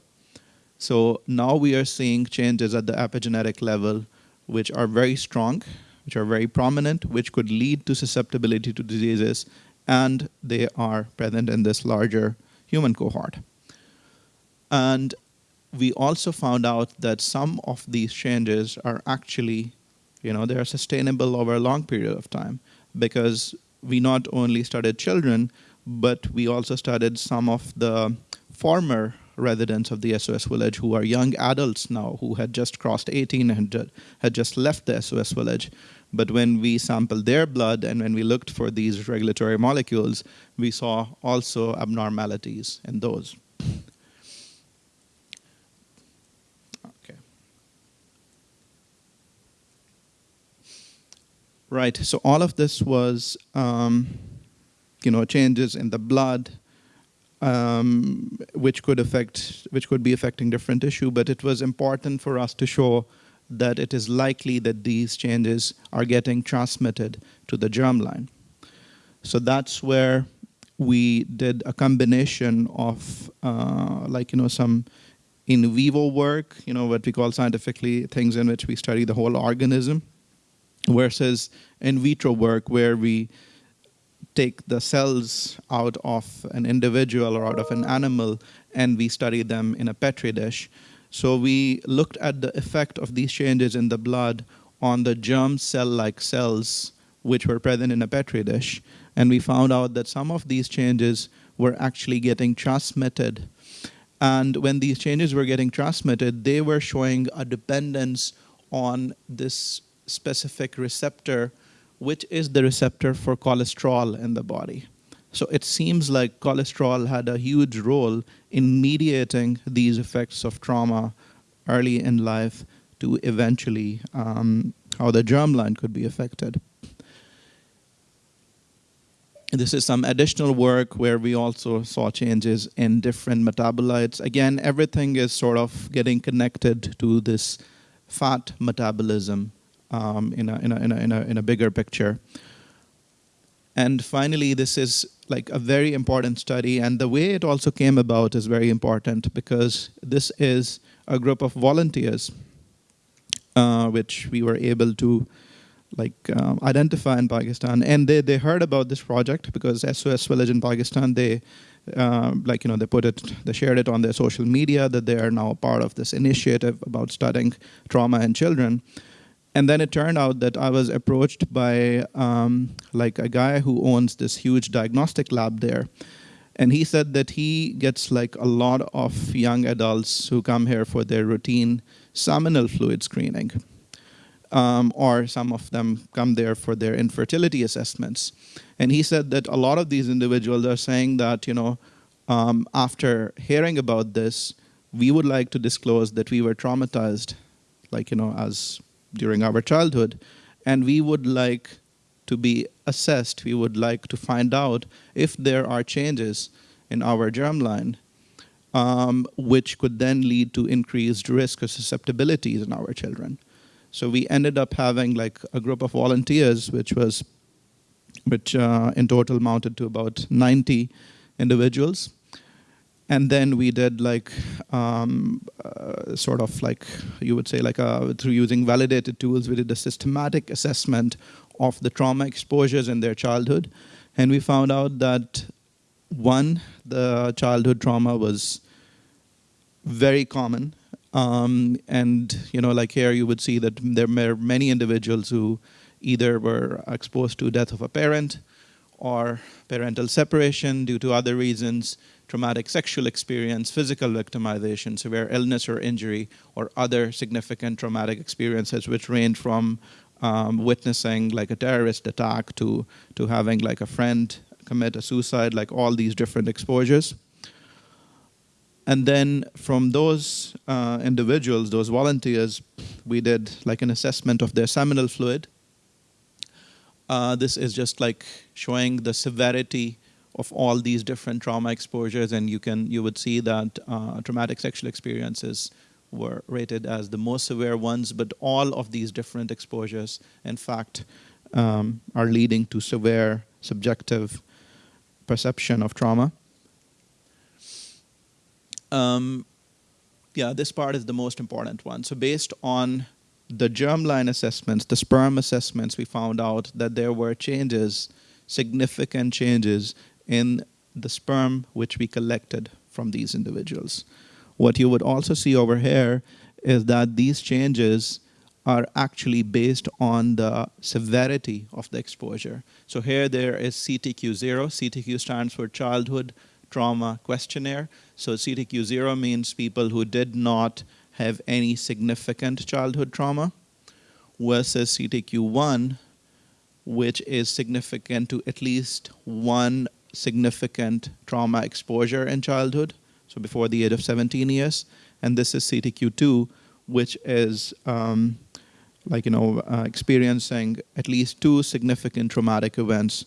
So now we are seeing changes at the epigenetic level, which are very strong, which are very prominent, which could lead to susceptibility to diseases, and they are present in this larger human cohort. And we also found out that some of these changes are actually, you know, they are sustainable over a long period of time because we not only studied children, but we also studied some of the former residents of the SOS village who are young adults now who had just crossed 18 and had just left the SOS village. But when we sampled their blood and when we looked for these regulatory molecules, we saw also abnormalities in those. Right. So all of this was, um, you know, changes in the blood, um, which could affect, which could be affecting different tissue. But it was important for us to show that it is likely that these changes are getting transmitted to the germline. So that's where we did a combination of uh, like you know some in vivo work, you know what we call scientifically things in which we study the whole organism, versus in vitro work where we take the cells out of an individual or out of an animal and we study them in a petri dish. So we looked at the effect of these changes in the blood on the germ cell-like cells which were present in a petri dish and we found out that some of these changes were actually getting transmitted. And when these changes were getting transmitted, they were showing a dependence on this specific receptor, which is the receptor for cholesterol in the body. So it seems like cholesterol had a huge role in mediating these effects of trauma early in life to eventually um, how the germline could be affected. This is some additional work where we also saw changes in different metabolites. Again, everything is sort of getting connected to this fat metabolism um, in, a, in, a, in, a, in, a, in a bigger picture. And finally, this is like a very important study, and the way it also came about is very important because this is a group of volunteers uh, which we were able to like um, identify in Pakistan, and they they heard about this project because SOS Village in Pakistan they. Um, like you know, they put it, they shared it on their social media that they are now a part of this initiative about studying trauma in children, and then it turned out that I was approached by um, like a guy who owns this huge diagnostic lab there, and he said that he gets like a lot of young adults who come here for their routine seminal fluid screening um, or some of them come there for their infertility assessments. And he said that a lot of these individuals are saying that, you know, um, after hearing about this, we would like to disclose that we were traumatized, like, you know, as during our childhood, and we would like to be assessed. We would like to find out if there are changes in our germline, um, which could then lead to increased risk or susceptibilities in our children. So we ended up having like a group of volunteers, which was, which uh, in total amounted to about 90 individuals. And then we did like, um, uh, sort of like, you would say like a, through using validated tools, we did a systematic assessment of the trauma exposures in their childhood. And we found out that one, the childhood trauma was very common um, and you know, like here, you would see that there were many individuals who either were exposed to death of a parent or parental separation due to other reasons, traumatic sexual experience, physical victimization, severe illness or injury, or other significant traumatic experiences, which range from um, witnessing like a terrorist attack to to having like a friend commit a suicide, like all these different exposures. And then from those uh, individuals, those volunteers, we did like an assessment of their seminal fluid. Uh, this is just like showing the severity of all these different trauma exposures, and you can you would see that uh, traumatic sexual experiences were rated as the most severe ones, but all of these different exposures, in fact, um, are leading to severe subjective perception of trauma. Um, yeah, this part is the most important one. So based on the germline assessments, the sperm assessments, we found out that there were changes, significant changes in the sperm which we collected from these individuals. What you would also see over here is that these changes are actually based on the severity of the exposure. So here there is CTQ0. CTQ stands for Childhood Trauma Questionnaire. So CTQ 0 means people who did not have any significant childhood trauma versus CTQ 1, which is significant to at least one significant trauma exposure in childhood, so before the age of 17 years. And this is CTQ 2, which is um, like, you know, uh, experiencing at least two significant traumatic events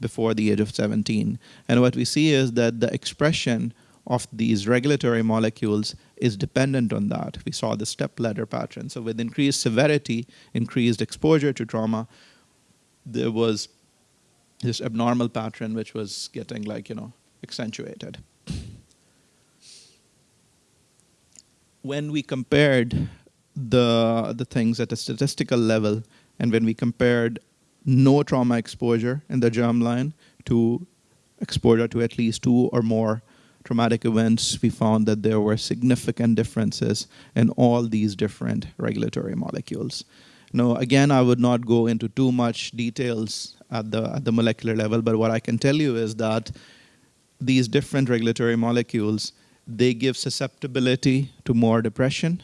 before the age of 17. And what we see is that the expression of these regulatory molecules is dependent on that. We saw the step ladder pattern. So with increased severity, increased exposure to trauma, there was this abnormal pattern which was getting like you know accentuated. When we compared the the things at a statistical level, and when we compared no trauma exposure in the germline to exposure to at least two or more traumatic events, we found that there were significant differences in all these different regulatory molecules. Now, again, I would not go into too much details at the, at the molecular level, but what I can tell you is that these different regulatory molecules, they give susceptibility to more depression.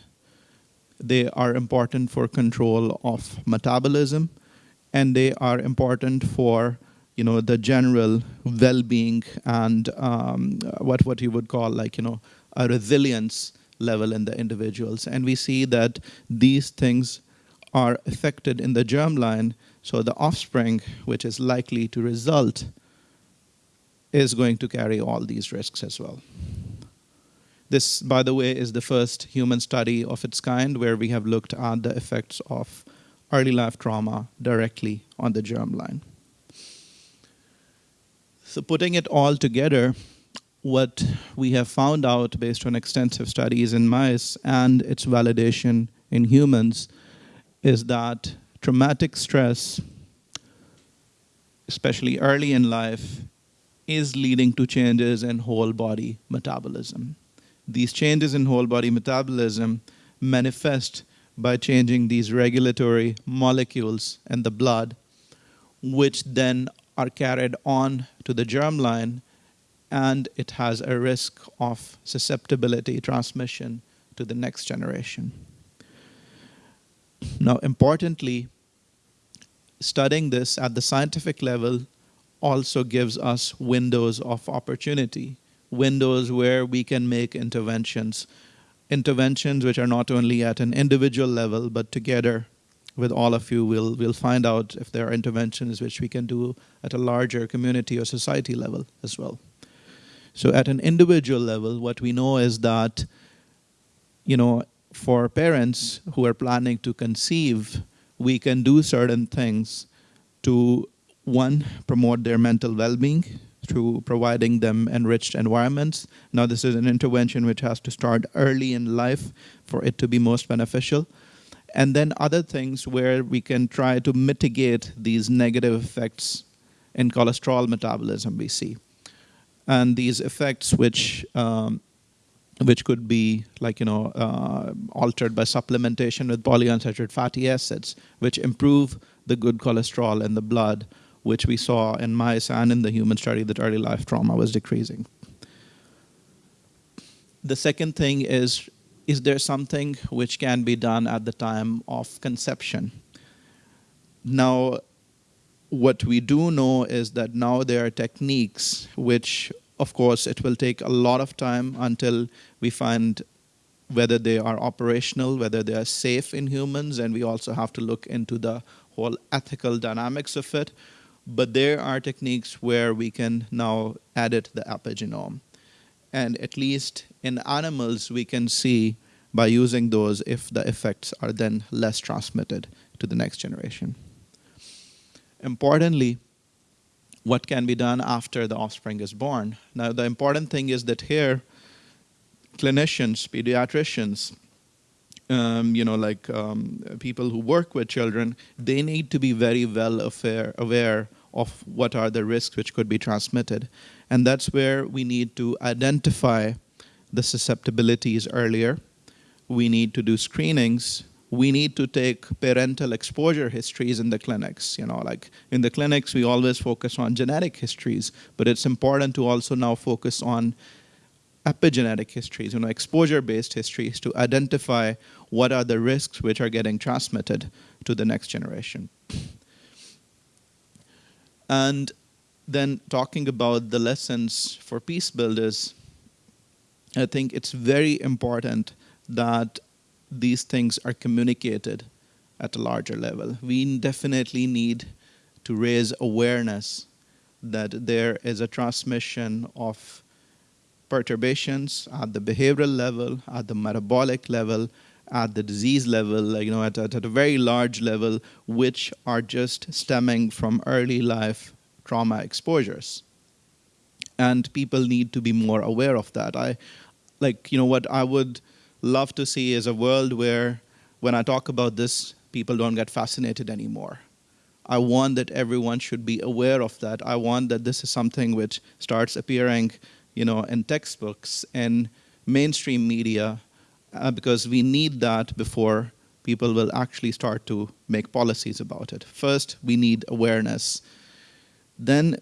They are important for control of metabolism, and they are important for you know the general well-being and um, what what you would call like you know a resilience level in the individuals and we see that these things are affected in the germline so the offspring which is likely to result is going to carry all these risks as well. This by the way is the first human study of its kind where we have looked at the effects of early life trauma directly on the germline. So putting it all together, what we have found out based on extensive studies in mice and its validation in humans is that traumatic stress, especially early in life, is leading to changes in whole body metabolism. These changes in whole body metabolism manifest by changing these regulatory molecules in the blood, which then are carried on to the germline and it has a risk of susceptibility transmission to the next generation. Now, importantly, studying this at the scientific level also gives us windows of opportunity, windows where we can make interventions, interventions which are not only at an individual level, but together with all of you, we'll, we'll find out if there are interventions which we can do at a larger community or society level as well. So at an individual level, what we know is that, you know, for parents who are planning to conceive, we can do certain things to, one, promote their mental well-being through providing them enriched environments. Now, this is an intervention which has to start early in life for it to be most beneficial and then other things where we can try to mitigate these negative effects in cholesterol metabolism we see. And these effects which um, which could be like you know uh, altered by supplementation with polyunsaturated fatty acids, which improve the good cholesterol in the blood, which we saw in mice and in the human study that early life trauma was decreasing. The second thing is is there something which can be done at the time of conception? Now, what we do know is that now there are techniques which, of course, it will take a lot of time until we find whether they are operational, whether they are safe in humans, and we also have to look into the whole ethical dynamics of it. But there are techniques where we can now edit the epigenome. And at least in animals, we can see by using those if the effects are then less transmitted to the next generation. Importantly, what can be done after the offspring is born? Now, the important thing is that here, clinicians, pediatricians, um, you know, like um, people who work with children, they need to be very well aware, aware of what are the risks which could be transmitted. And that's where we need to identify the susceptibilities earlier. We need to do screenings. We need to take parental exposure histories in the clinics. You know, like in the clinics, we always focus on genetic histories, but it's important to also now focus on epigenetic histories, you know, exposure-based histories to identify what are the risks which are getting transmitted to the next generation. And then talking about the lessons for peace builders, I think it's very important that these things are communicated at a larger level. We definitely need to raise awareness that there is a transmission of perturbations at the behavioral level, at the metabolic level, at the disease level, you know, at, at, at a very large level, which are just stemming from early life trauma exposures. And people need to be more aware of that. I like, you know, what I would love to see is a world where when I talk about this, people don't get fascinated anymore. I want that everyone should be aware of that. I want that this is something which starts appearing, you know, in textbooks and mainstream media, uh, because we need that before people will actually start to make policies about it. First, we need awareness. Then,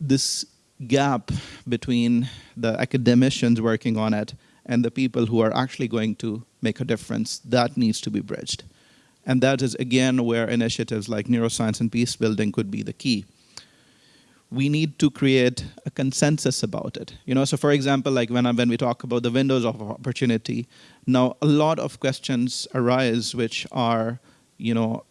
this gap between the academicians working on it and the people who are actually going to make a difference, that needs to be bridged. And that is, again, where initiatives like neuroscience and peace building could be the key. We need to create a consensus about it. You know, so for example, like when, I, when we talk about the windows of opportunity, now a lot of questions arise which are, you know,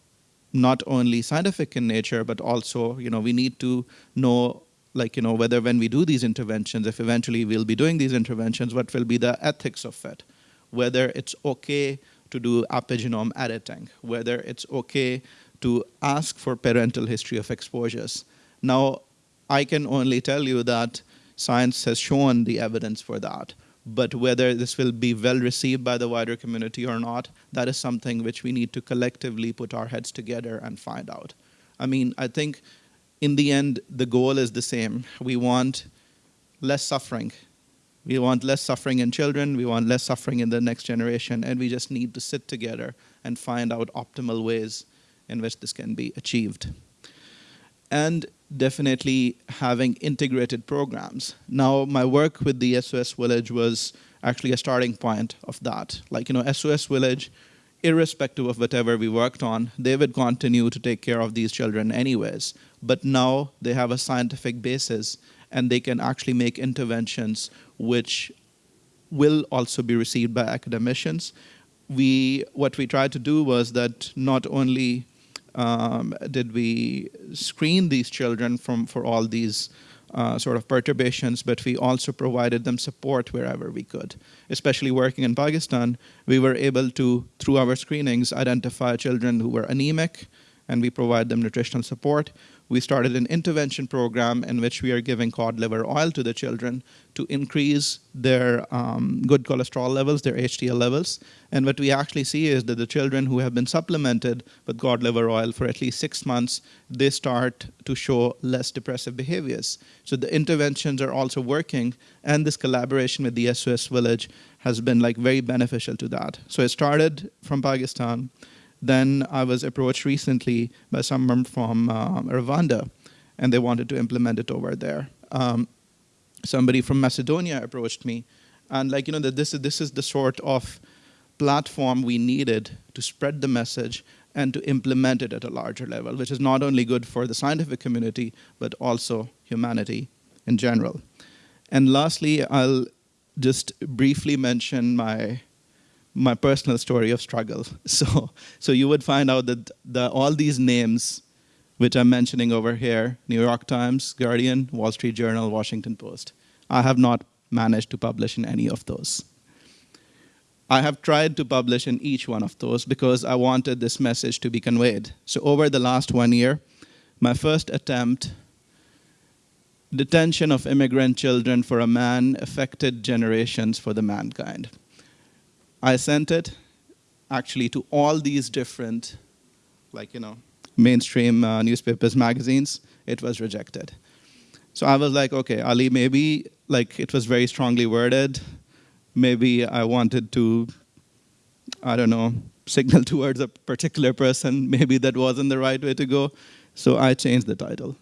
not only scientific in nature, but also, you know, we need to know like you know whether when we do these interventions if eventually we'll be doing these interventions what will be the ethics of it whether it's okay to do epigenome editing, whether it's okay to ask for parental history of exposures. Now, I can only tell you that science has shown the evidence for that. But whether this will be well received by the wider community or not, that is something which we need to collectively put our heads together and find out. I mean, I think in the end, the goal is the same. We want less suffering we want less suffering in children, we want less suffering in the next generation, and we just need to sit together and find out optimal ways in which this can be achieved. And definitely having integrated programs. Now, my work with the SOS Village was actually a starting point of that. Like, you know, SOS Village, irrespective of whatever we worked on, they would continue to take care of these children anyways. But now they have a scientific basis and they can actually make interventions which will also be received by academicians. We, what we tried to do was that not only um, did we screen these children from, for all these uh, sort of perturbations, but we also provided them support wherever we could. Especially working in Pakistan, we were able to, through our screenings, identify children who were anemic, and we provide them nutritional support we started an intervention program in which we are giving cod liver oil to the children to increase their um, good cholesterol levels, their HDL levels. And what we actually see is that the children who have been supplemented with cod liver oil for at least six months, they start to show less depressive behaviors. So the interventions are also working, and this collaboration with the SOS Village has been like very beneficial to that. So it started from Pakistan. Then I was approached recently by someone from uh, Rwanda, and they wanted to implement it over there. Um, somebody from Macedonia approached me, and like you know that this is this is the sort of platform we needed to spread the message and to implement it at a larger level, which is not only good for the scientific community but also humanity in general. And lastly, I'll just briefly mention my my personal story of struggle. So, so you would find out that the, all these names, which I'm mentioning over here, New York Times, Guardian, Wall Street Journal, Washington Post, I have not managed to publish in any of those. I have tried to publish in each one of those because I wanted this message to be conveyed. So over the last one year, my first attempt, detention of immigrant children for a man affected generations for the mankind. I sent it actually to all these different, like, you know, mainstream uh, newspapers, magazines. It was rejected. So I was like, okay, Ali, maybe like it was very strongly worded. Maybe I wanted to, I don't know, signal towards a particular person. Maybe that wasn't the right way to go. So I changed the title.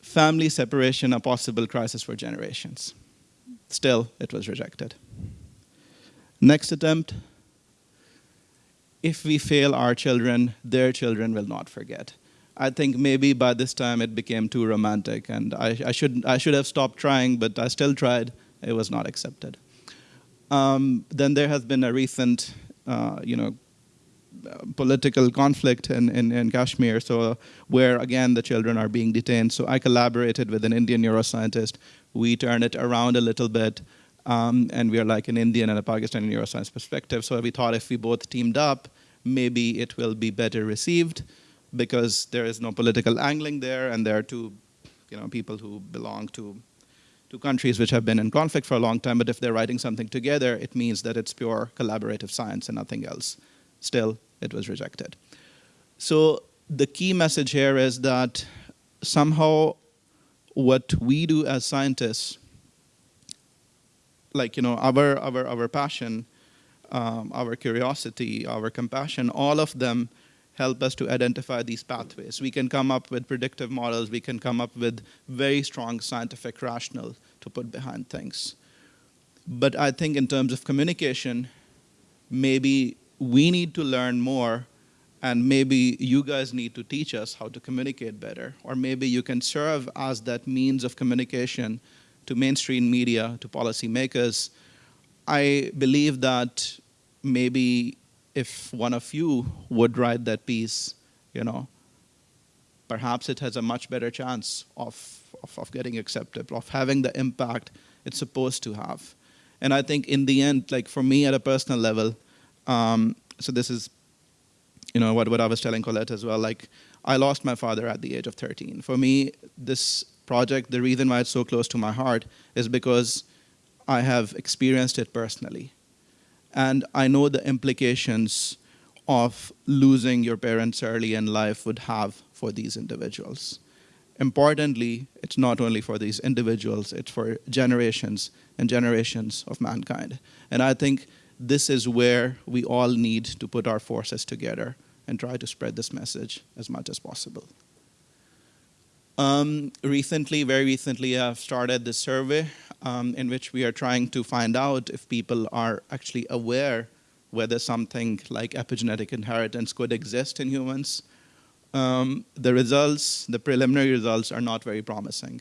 Family separation, a possible crisis for generations. Still, it was rejected. Next attempt, if we fail our children, their children will not forget. I think maybe by this time it became too romantic, and I, I, should, I should have stopped trying, but I still tried. It was not accepted. Um, then there has been a recent, uh, you know, political conflict in, in, in Kashmir, so where again the children are being detained. So I collaborated with an Indian neuroscientist. We turned it around a little bit, um, and we are like an Indian and a Pakistani neuroscience perspective. So we thought if we both teamed up, maybe it will be better received. because there is no political angling there, and there are two, you know, people who belong to two countries which have been in conflict for a long time. But if they're writing something together, it means that it's pure collaborative science and nothing else. Still, it was rejected. So the key message here is that somehow what we do as scientists, like you know, our our our passion, um, our curiosity, our compassion, all of them help us to identify these pathways. We can come up with predictive models. We can come up with very strong scientific rationale to put behind things. But I think in terms of communication, maybe we need to learn more and maybe you guys need to teach us how to communicate better or maybe you can serve as that means of communication to mainstream media to policymakers i believe that maybe if one of you would write that piece you know perhaps it has a much better chance of, of, of getting accepted of having the impact it's supposed to have and i think in the end like for me at a personal level um, so this is you know what, what I was telling Colette as well. Like I lost my father at the age of 13. For me, this project, the reason why it's so close to my heart is because I have experienced it personally, and I know the implications of losing your parents early in life would have for these individuals. Importantly, it's not only for these individuals, it's for generations and generations of mankind. And I think this is where we all need to put our forces together and try to spread this message as much as possible. Um, recently, very recently, I've started this survey um, in which we are trying to find out if people are actually aware whether something like epigenetic inheritance could exist in humans. Um, the results, the preliminary results, are not very promising.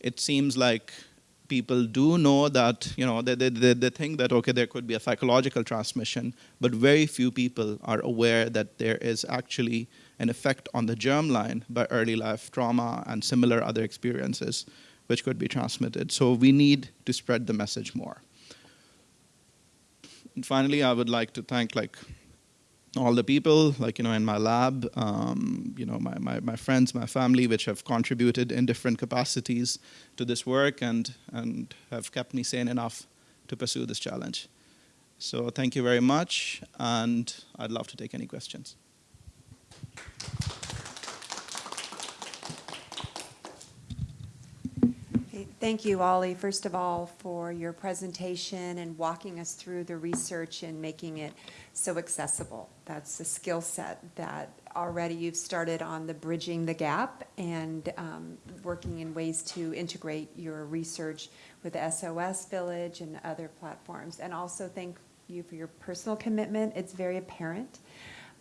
It seems like people do know that, you know, they, they, they think that, okay, there could be a psychological transmission, but very few people are aware that there is actually an effect on the germline by early life trauma and similar other experiences which could be transmitted. So we need to spread the message more. And finally, I would like to thank like all the people, like, you know, in my lab, um, you know, my, my, my friends, my family, which have contributed in different capacities to this work and, and have kept me sane enough to pursue this challenge. So thank you very much, and I'd love to take any questions. Thank you, Ali, first of all, for your presentation and walking us through the research and making it so accessible. That's a skill set that already you've started on the bridging the gap and um, working in ways to integrate your research with SOS Village and other platforms. And also thank you for your personal commitment. It's very apparent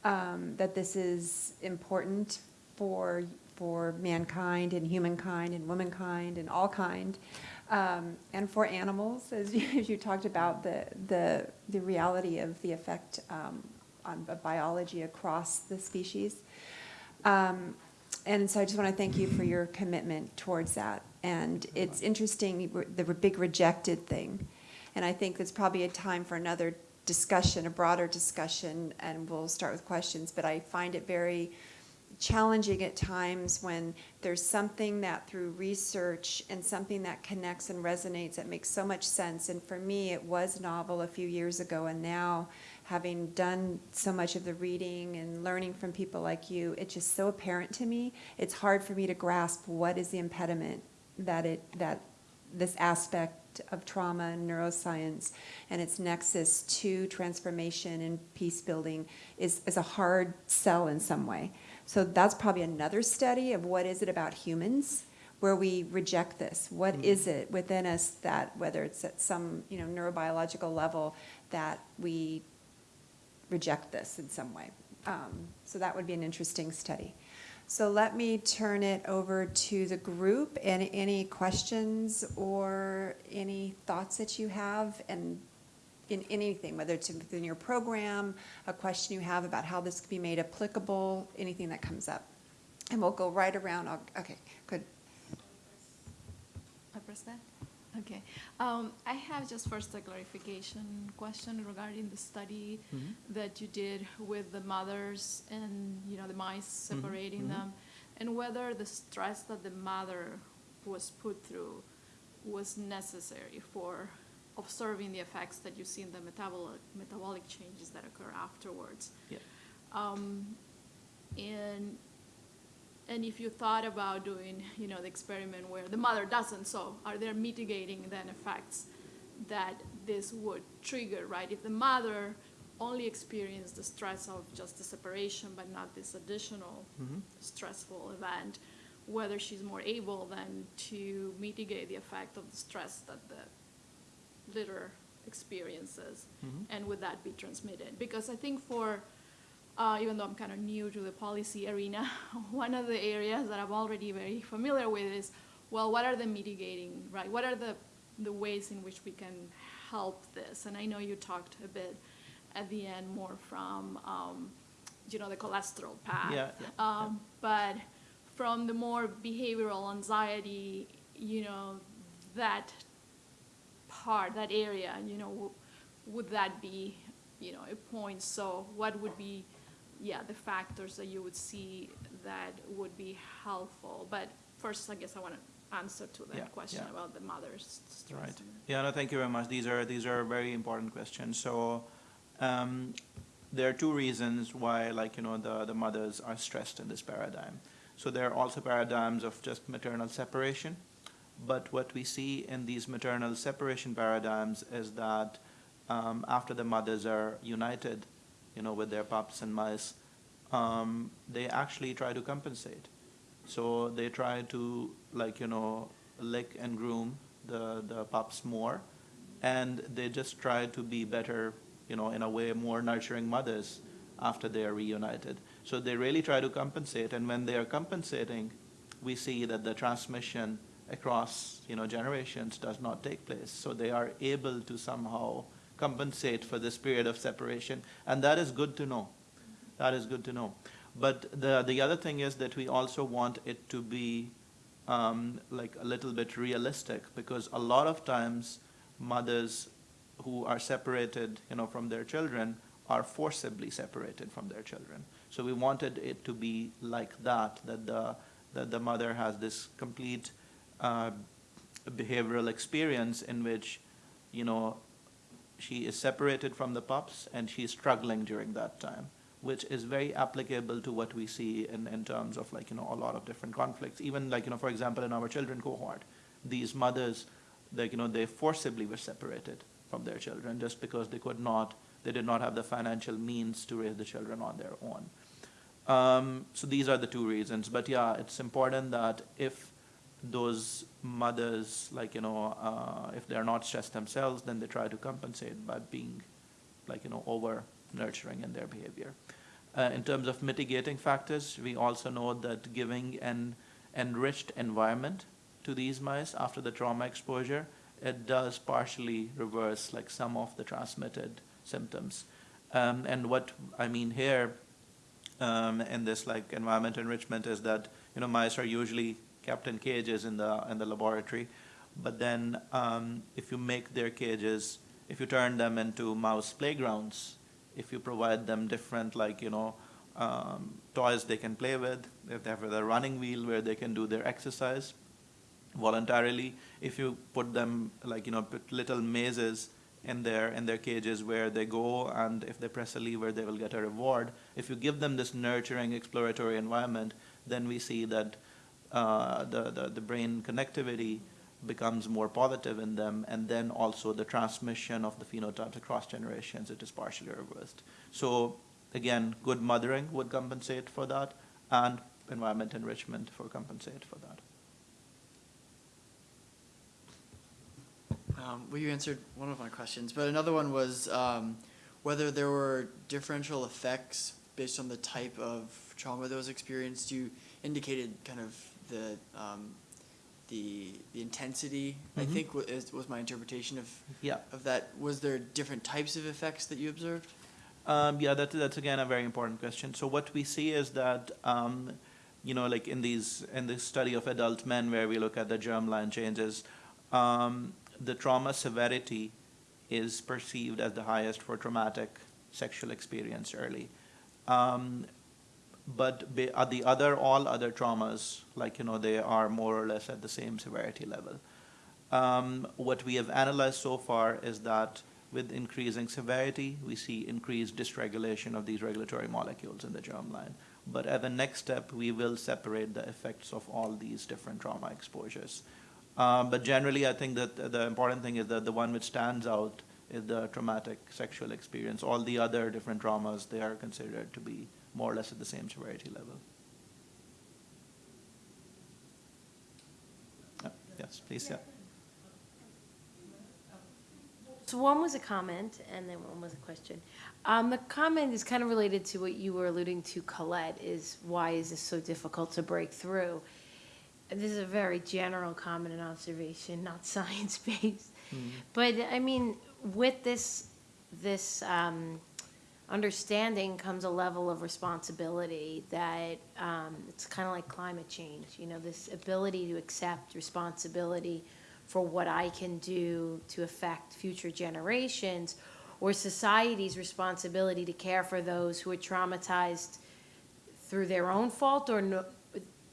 um, that this is important for for mankind and humankind and womankind and all kind, um, and for animals, as you, as you talked about the the the reality of the effect um, on biology across the species. Um, and so I just want to thank you for your commitment towards that. And it's interesting, the big rejected thing. And I think it's probably a time for another discussion, a broader discussion, and we'll start with questions. But I find it very challenging at times when there's something that through research and something that connects and resonates that makes so much sense. And for me, it was novel a few years ago, and now having done so much of the reading and learning from people like you, it's just so apparent to me. It's hard for me to grasp what is the impediment that it that this aspect of trauma and neuroscience and its nexus to transformation and peace building is, is a hard sell in some way. So that's probably another study of what is it about humans where we reject this. What Mm. is it within us that, whether it's at some you know neurobiological level, that we reject this in some way? Um, so that would be an interesting study. So let me turn it over to the group. Any, any questions or any thoughts that you have? And in anything, whether it's within your program, a question you have about how this could be made applicable, anything that comes up. And we'll go right around. Okay, good. I press that? Okay. Um, I have just first a clarification question regarding the study that you did with the mothers and, you know, the mice separating mhm. them, and whether the stress that the mother was put through was necessary for observing the effects that you see in the metabolic, metabolic changes that occur afterwards. Yeah. Um, and and if you thought about doing, you know, the experiment where the mother doesn't, so are there mitigating then effects that this would trigger, right? If the mother only experienced the stress of just the separation, but not this additional Mhm. stressful event, whether she's more able then to mitigate the effect of the stress that the litter experiences, Mhm. and would that be transmitted? Because I think for, uh, even though I'm kind of new to the policy arena, one of the areas that I'm already very familiar with is, well, what are the mitigating, right? What are the, the ways in which we can help this? And I know you talked a bit at the end more from, um, you know, the cholesterol path. Yeah, yeah, yeah. Um, but from the more behavioral anxiety, you know, that part, that area, you know, w- would that be, you know, a point? So what would be, yeah, the factors that you would see that would be helpful? But first, I guess I want to answer to Yeah, that question yeah. about the mother's stress. Right. Yeah, no, thank you very much. These are, these are very important questions. So, um, there are two reasons why, like, you know, the, the mothers are stressed in this paradigm. So there are also paradigms of just maternal separation. But what we see in these maternal separation paradigms is that um, after the mothers are united, you know, with their pups and mice, um, they actually try to compensate. So they try to, like, you know, lick and groom the, the pups more, and they just try to be better, you know, in a way, more nurturing mothers after they are reunited. So they really try to compensate, and when they are compensating, we see that the transmission across, you know, generations does not take place. So they are able to somehow compensate for this period of separation, and that is good to know. That is good to know. But the the other thing is that we also want it to be um, like a little bit realistic because a lot of times mothers who are separated, you know, from their children are forcibly separated from their children. So we wanted it to be like that, that the that the mother has this complete uh, behavioral experience in which, you know, she is separated from the pups and she's struggling during that time, which is very applicable to what we see in, in terms of like, you know, a lot of different conflicts. Even like, you know, for example, in our children cohort, these mothers, like, you know, they forcibly were separated from their children just because they could not, they did not have the financial means to raise the children on their own. Um, so these are the two reasons. But yeah, it's important that if those mothers, like, you know, uh, if they're not stressed themselves, then they try to compensate by being, like, you know, over nurturing in their behavior. Uh, in terms of mitigating factors, we also know that giving an enriched environment to these mice after the trauma exposure, it does partially reverse like some of the transmitted symptoms. Um, and what I mean here um, in this like environment enrichment is that you know mice are usually kept in cages in the in the laboratory, but then um, if you make their cages, if you turn them into mouse playgrounds, if you provide them different like you know um, toys they can play with, if they have a running wheel where they can do their exercise voluntarily, if you put them like you know put little mazes in their in their cages where they go and if they press a lever they will get a reward. If you give them this nurturing exploratory environment then we see that uh, the, the the brain connectivity becomes more positive in them and then also the transmission of the phenotypes across generations it is partially reversed so again good mothering would compensate for that and environment enrichment for compensate for that Um, well, you answered one of my questions, but another one was um, whether there were differential effects based on the type of trauma that was experienced. You indicated kind of the um, the the intensity. I Mhm. think wa- is, was my interpretation of yeah of that. Was there different types of effects that you observed? Um, yeah, that, that's again a very important question. So what we see is that, um, you know, like in these in this study of adult men, where we look at the germline changes, um, the trauma severity is perceived as the highest for traumatic sexual experience early. Um, but uh, the other, all other traumas, like, you know, they are more or less at the same severity level. Um, what we have analyzed so far is that with increasing severity, we see increased dysregulation of these regulatory molecules in the germline. But at the next step, we will separate the effects of all these different trauma exposures. Um, but generally, I think that the important thing is that the one which stands out is the traumatic sexual experience. All the other different traumas, they are considered to be more or less at the same severity level. Uh, Yes, please, yeah. So one was a comment, and then one was a question. Um, the comment is kind of related to what you were alluding to, Colette, is why is this so difficult to break through? This is a very general comment and observation, not science-based. But, I mean, with this, this, um, understanding comes a level of responsibility that, um, it's kind of like climate change, you know, this ability to accept responsibility for what I can do to affect future generations, or society's responsibility to care for those who are traumatized through their own fault or no,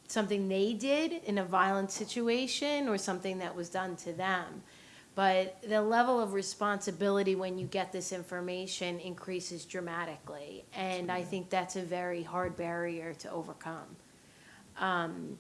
something they did in a violent situation or something that was done to them. But the level of responsibility when you get this information increases dramatically. And I think that's a very hard barrier to overcome um,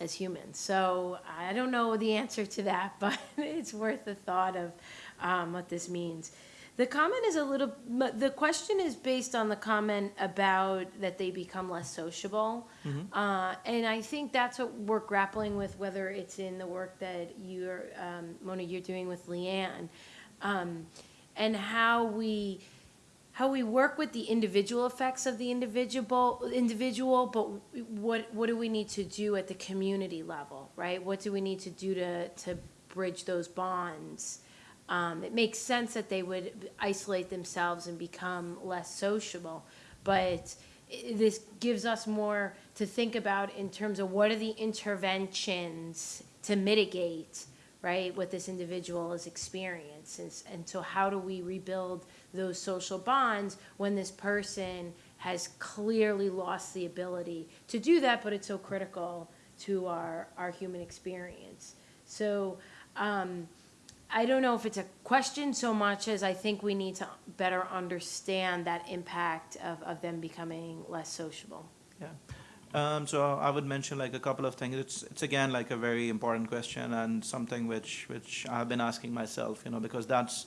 as humans. So I don't know the answer to that, but it's worth the thought of um, what this means. The comment is a little, the question is based on the comment about that they become less sociable. Uh, and I think that's what we're grappling with, whether it's in the work that you're, um, Mona, you're doing with Leanne. Um, and how we, how we work with the individual effects of the individual, individual, but what, what do we need to do at the community level, right? What do we need to do to, to bridge those bonds? Um, it makes sense that they would isolate themselves and become less sociable, but this gives us more to think about in terms of what are the interventions to mitigate, right, what this individual has experienced. And, and so how do we rebuild those social bonds when this person has clearly lost the ability to do that, but it's so critical to our, our human experience. So, um, I don't know if it's a question so much as I think we need to better understand that impact of, of them becoming less sociable. Yeah. Um, so I would mention like a couple of things. It's it's again like a very important question and something which which I've been asking myself, you know, because that's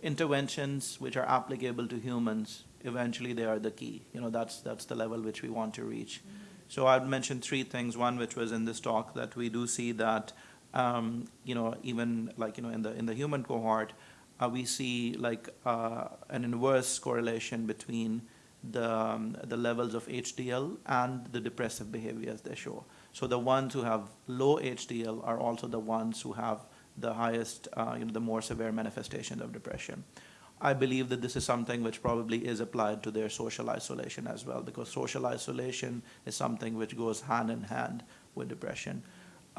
interventions which are applicable to humans. Eventually, they are the key. You know, that's that's the level which we want to reach. So I'd mention three things. One, which was in this talk, that we do see that, um, you know, even like you know in the in the human cohort, uh, we see like uh, an inverse correlation between the, um, the levels of HDL and the depressive behaviors they show. So the ones who have low HDL are also the ones who have the highest, uh, you know, the more severe manifestations of depression. I believe that this is something which probably is applied to their social isolation as well, because social isolation is something which goes hand in hand with depression.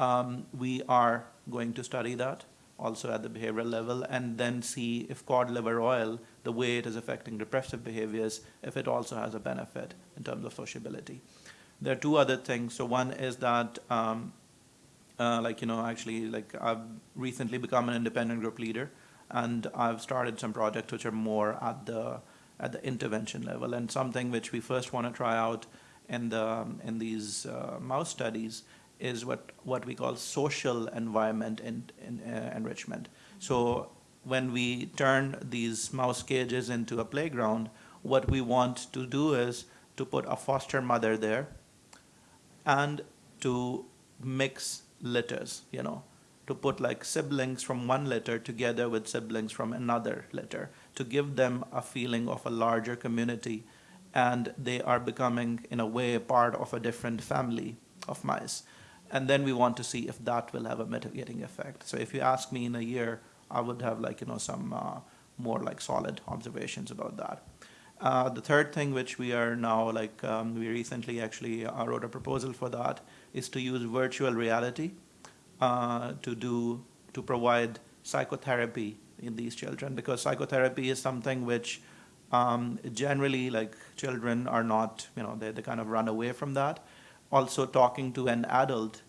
Um, we are going to study that also at the behavioral level and then see if cod liver oil, the way it is affecting depressive behaviors, if it also has a benefit in terms of sociability. There are two other things. So one is that, um, uh, like, you know, actually, like I've recently become an independent group leader and I've started some projects which are more at the, at the intervention level and something which we first want to try out in the, in these uh, mouse studies is what, what we call social environment in, uh, enrichment. So when we turn these mouse cages into a playground, what we want to do is to put a foster mother there and to mix litters, you know, to put like siblings from one litter together with siblings from another litter to give them a feeling of a larger community and they are becoming in a way part of a different family of mice and then we want to see if that will have a mitigating effect. So if you ask me in a year, I would have like you know some uh, more like solid observations about that. Uh, the third thing which we are now like um, we recently actually uh, wrote a proposal for that is to use virtual reality uh, to do to provide psychotherapy in these children because psychotherapy is something which um, generally like children are not you know they, they kind of run away from that also talking to an adult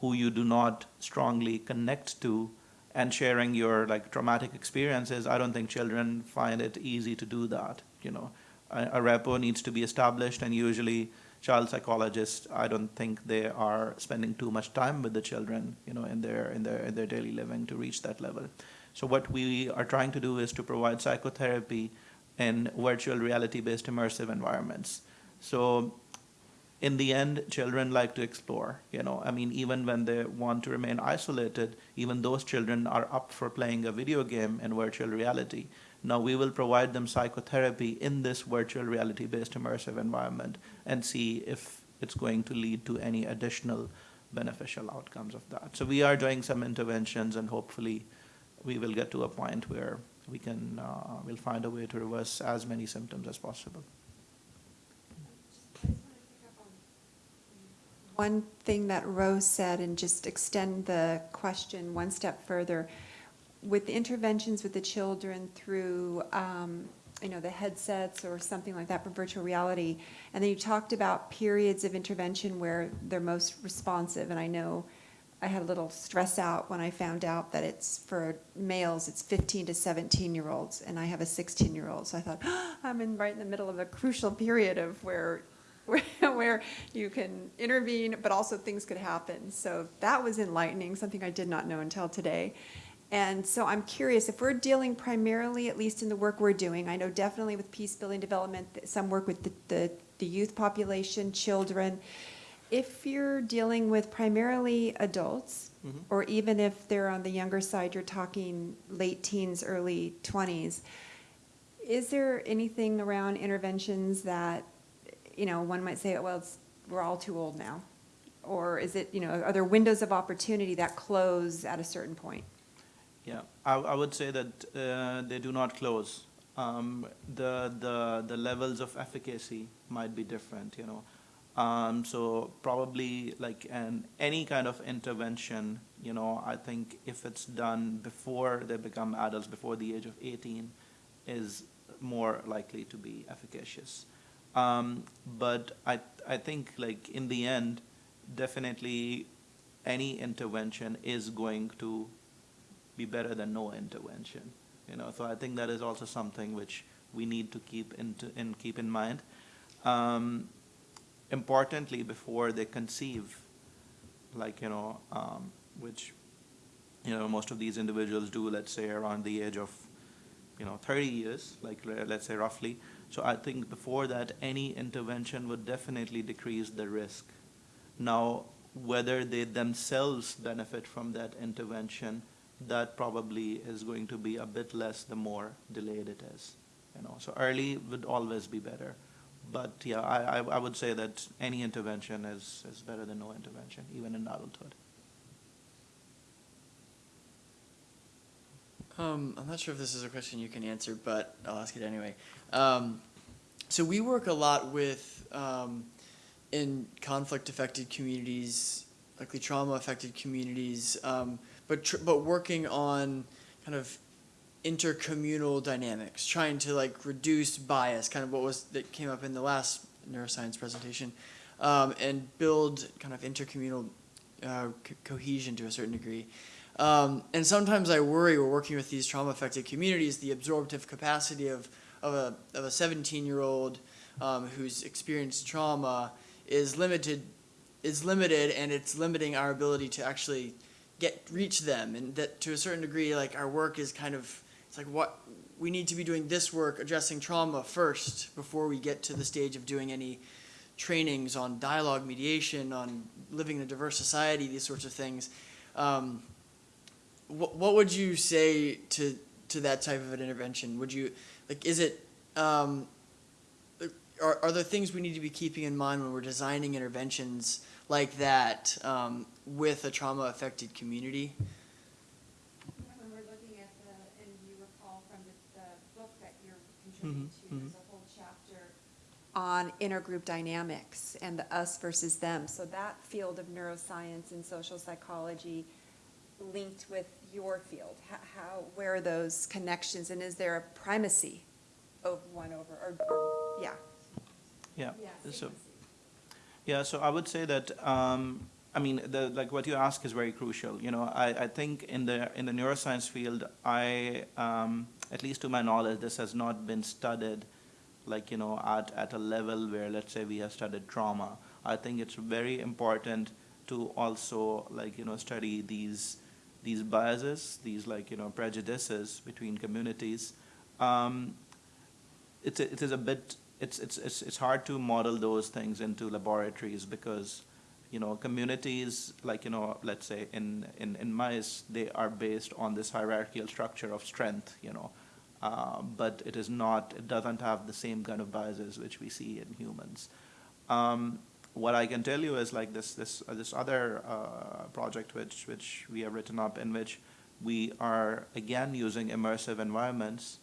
who you do not strongly connect to and sharing your like traumatic experiences i don't think children find it easy to do that you know. A, a rapport needs to be established and usually child psychologists i don't think they are spending too much time with the children you know in their in their in their daily living to reach that level. So what we are trying to do is to provide psychotherapy in virtual reality based immersive environments. So in the end, children like to explore. You know, I mean, even when they want to remain isolated, even those children are up for playing a video game in virtual reality. Now we will provide them psychotherapy in this virtual reality-based immersive environment and see if it's going to lead to any additional beneficial outcomes of that. So we are doing some interventions, and hopefully, we will get to a point where we can uh, we'll find a way to reverse as many symptoms as possible. One thing that Rose said, and just extend the question one step further, with the interventions with the children through, um, you know, the headsets or something like that for virtual reality, and then you talked about periods of intervention where they're most responsive, and I know I had a little stress out when I found out that it's for males, it's 15 to 17 year olds, and I have a 16 year old. So I thought, I'm in right in the middle of a crucial period of where, where, where you can intervene, but also things could happen. So that was enlightening, something I did not know until today. And so I'm curious if we're dealing primarily, at least in the work we're doing, I know definitely with peace building development, some work with the, the, the youth population, children. If you're dealing with primarily adults, Mhm. or even if they're on the younger side, you're talking late teens, early 20s, is there anything around interventions that, you know, one might say, well, we're all too old now? Or is it, you know, are there windows of opportunity that close at a certain point? Yeah, I, I would say that uh, they do not close. Um, the, the, the levels of efficacy might be different, you know. Um, so probably like an, any kind of intervention, you know, I think if it's done before they become adults, before the age of 18, is more likely to be efficacious. Um, but I, I think like in the end, definitely any intervention is going to be better than no intervention. You know, so I think that is also something which we need to keep into in keep in mind. Um, importantly, before they conceive, like you know, um, which you know most of these individuals do, let's say around the age of you know 30 years, like let's say roughly. So I think before that, any intervention would definitely decrease the risk. Now, whether they themselves benefit from that intervention, that probably is going to be a bit less the more delayed it is. You know, so early would always be better. But yeah, I, I, would say that any intervention is, is better than no intervention, even in adulthood. Um, I'm not sure if this is a question you can answer, but I'll ask it anyway. Um, so we work a lot with um, in conflict-affected communities, likely trauma-affected communities, um, but but working on kind of intercommunal dynamics, trying to like reduce bias, kind of what was that came up in the last neuroscience presentation, um, and build kind of intercommunal uh, co- cohesion to a certain degree. Um, and sometimes I worry we're working with these trauma affected communities, the absorptive capacity of, of a, of a 17 year old um, who's experienced trauma is limited, is limited and it's limiting our ability to actually get, reach them. And that to a certain degree, like our work is kind of, it's like what, we need to be doing this work addressing trauma first before we get to the stage of doing any trainings on dialogue mediation, on living in a diverse society, these sorts of things. Um, what, what would you say to to that type of an intervention? Would you like is it um, are, are there things we need to be keeping in mind when we're designing interventions like that um, with a trauma affected community? When we're looking at the, and you recall from the, the book that you're contributing to, Mhm, there's a whole chapter on intergroup dynamics and the us versus them. So that field of neuroscience and social psychology linked with your field? How, how, where are those connections, and is there a primacy of one over, or, or, yeah? Yeah. Yeah, So, yeah, so I would say that, um, I mean, the, like what you ask is very crucial. You know, I, I think in the, in the neuroscience field, I, um, at least to my knowledge, this has not been studied like, you know, at, at a level where, let's say, we have studied trauma. I think it's very important to also, like, you know, study these, these biases, these, like, you know, prejudices between communities. Um, it is a bit it's, it's it's it's hard to model those things into laboratories because you know communities like you know let's say in in, in mice they are based on this hierarchical structure of strength you know uh, but it is not it doesn't have the same kind of biases which we see in humans um, what I can tell you is like this this uh, this other uh, project which which we have written up in which we are again using immersive environments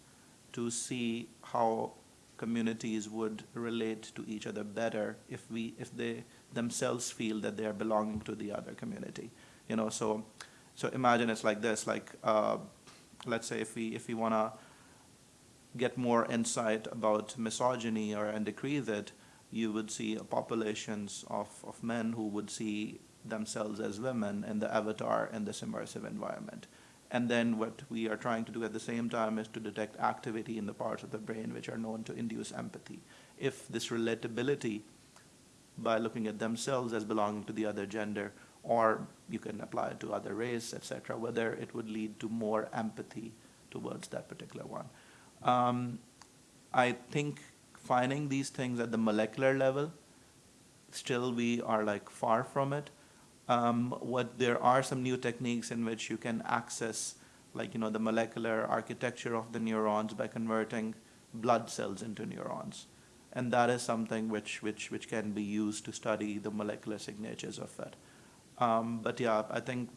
to see how communities would relate to each other better if we if they themselves feel that they are belonging to the other community you know? So so imagine it's like this like uh, let's say if we if we want to get more insight about misogyny or and decrease it you would see populations of, of men who would see themselves as women in the avatar in this immersive environment and then what we are trying to do at the same time is to detect activity in the parts of the brain which are known to induce empathy. If this relatability, by looking at themselves as belonging to the other gender, or you can apply it to other race, etc., whether it would lead to more empathy towards that particular one. Um, I think finding these things at the molecular level, still we are like far from it. Um, what there are some new techniques in which you can access like you know the molecular architecture of the neurons by converting blood cells into neurons. And that is something which which which can be used to study the molecular signatures of it. Um, but yeah i think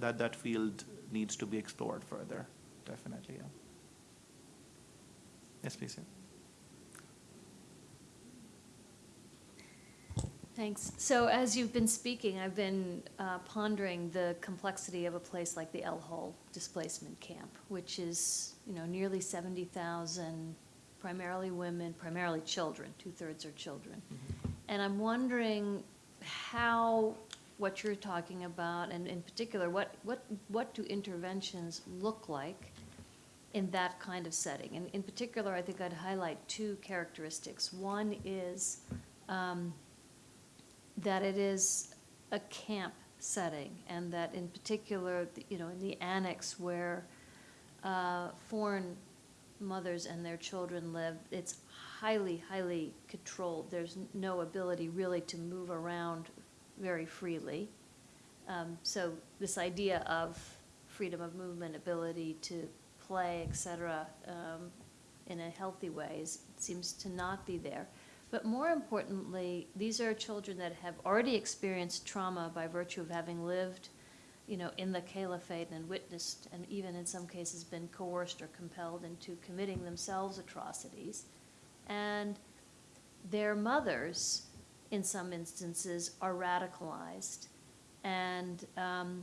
that that field needs to be explored further. Definitely yeah. Yes please yeah. Thanks. So as you've been speaking, I've been uh, pondering the complexity of a place like the El Hol displacement camp, which is, you know, nearly 70,000, primarily women, primarily children, two-thirds are children. And I'm wondering how what you're talking about, and in particular, what, what, what do interventions look like in that kind of setting? And in particular, I think I'd highlight two characteristics. One is um, that it is a camp setting, and that in particular, you know, in the annex where uh, foreign mothers and their children live, it's highly, highly controlled. There's no ability really to move around very freely. Um, So this idea of freedom of movement, ability to play, et cetera, um, in a healthy way is, seems to not be there. But more importantly, these are children that have already experienced trauma by virtue of having lived, you know, in the caliphate and witnessed, and even in some cases been coerced or compelled into committing themselves atrocities. And their mothers, in some instances, are radicalized and um,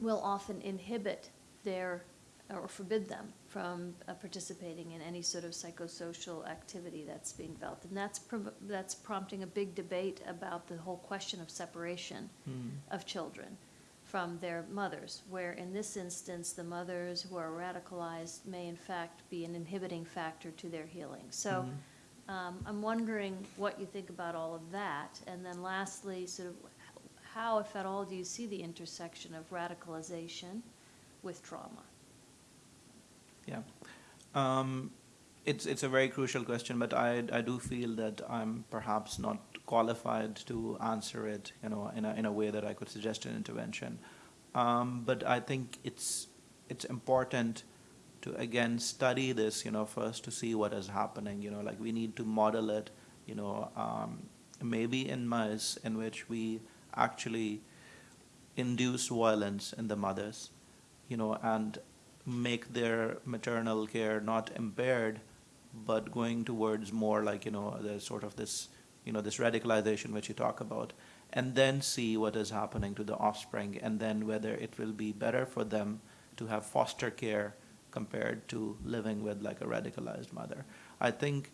will often inhibit their, or forbid them from uh, participating in any sort of psychosocial activity that's being felt. And that's, that's prompting a big debate about the whole question of separation Hmm. of children from their mothers, where in this instance, the mothers who are radicalized may in fact be an inhibiting factor to their healing. So Mhm. um, I'm wondering what you think about all of that. And then lastly, sort of how, if at all, do you see the intersection of radicalization with trauma? Yeah. Um, it's, it's a very crucial question, but I, I do feel that I'm perhaps not qualified to answer it, you know, in a, in a way that I could suggest an intervention. Um, but I think it's, it's important to, again, study this, you know, first to see what is happening, you know, like we need to model it, you know, um, maybe in mice in which we actually induce violence in the mothers, you know, and make their maternal care not impaired, but going towards more like, you know, the sort of this, you know, this radicalization which you talk about, and then see what is happening to the offspring, and then whether it will be better for them to have foster care compared to living with like a radicalized mother. I think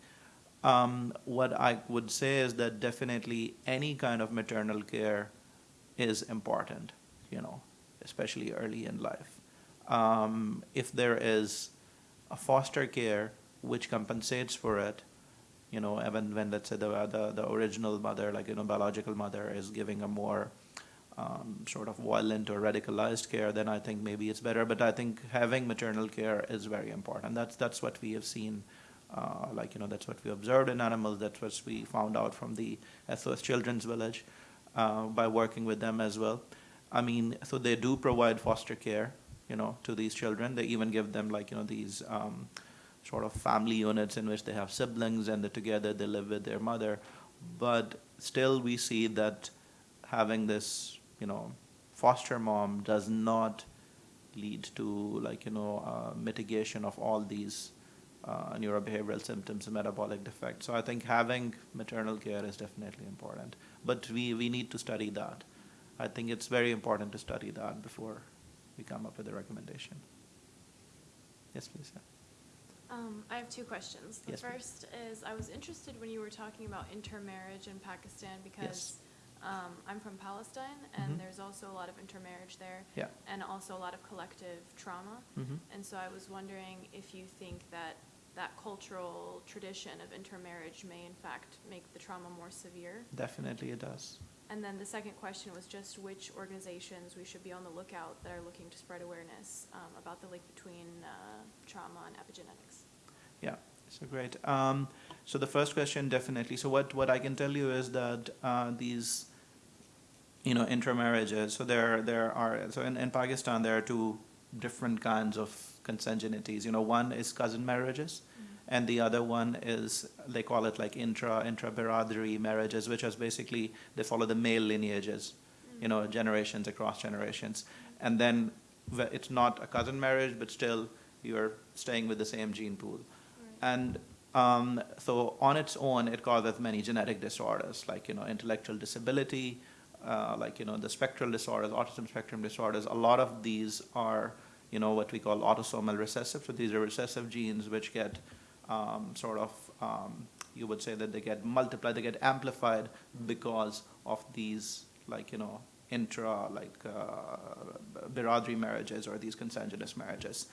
um, what I would say is that definitely any kind of maternal care is important, you know, especially early in life. Um, if there is a foster care which compensates for it, you know, even when let's say the, the, the original mother, like, you know, biological mother is giving a more um, sort of violent or radicalized care, then I think maybe it's better. But I think having maternal care is very important. That's, that's what we have seen uh, like, you know, that's what we observed in animals. That's what we found out from the SOS Children's Village uh, by working with them as well. I mean, so they do provide foster care, you know, to these children. They even give them like, you know, these um, sort of family units in which they have siblings and together they live with their mother. But still we see that having this, you know, foster mom does not lead to like, you know, uh, mitigation of all these uh, neurobehavioral symptoms and metabolic defects. So I think having maternal care is definitely important. But we, we need to study that. I think it's very important to study that before we come up with a recommendation. Yes, please. yeah. Um, I have two questions. The Yes, please. first is, I was interested when you were talking about intermarriage in Pakistan because um, I'm from Palestine and Mhm. there's also a lot of intermarriage there. Yeah. And also a lot of collective trauma. Mhm. And so I was wondering if you think that that cultural tradition of intermarriage may in fact make the trauma more severe. Definitely it does. And then the second question was just which organizations we should be on the lookout that are looking to spread awareness um, about the link between uh, trauma and epigenetics. Yeah, so great. Um, so the first question, definitely. So what, what I can tell you is that uh, these, you know, intermarriages. So there there are so in, in Pakistan there are two different kinds of consanguinities. You know, one is cousin marriages, and the other one is they call it like intra intra biradari marriages, which is basically they follow the male lineages, you know, generations across generations, and then it's not a cousin marriage, but still you're staying with the same gene pool. And um, so on its own, it causes many genetic disorders, like, you know, intellectual disability, uh, like, you know, the spectral disorders, autism spectrum disorders. A lot of these are, you know, what we call autosomal recessive. So these are recessive genes which get um, sort of, um, you would say that they get multiplied, they get amplified because of these, like, you know, intra, like, uh, biradari marriages or these consanguineous marriages.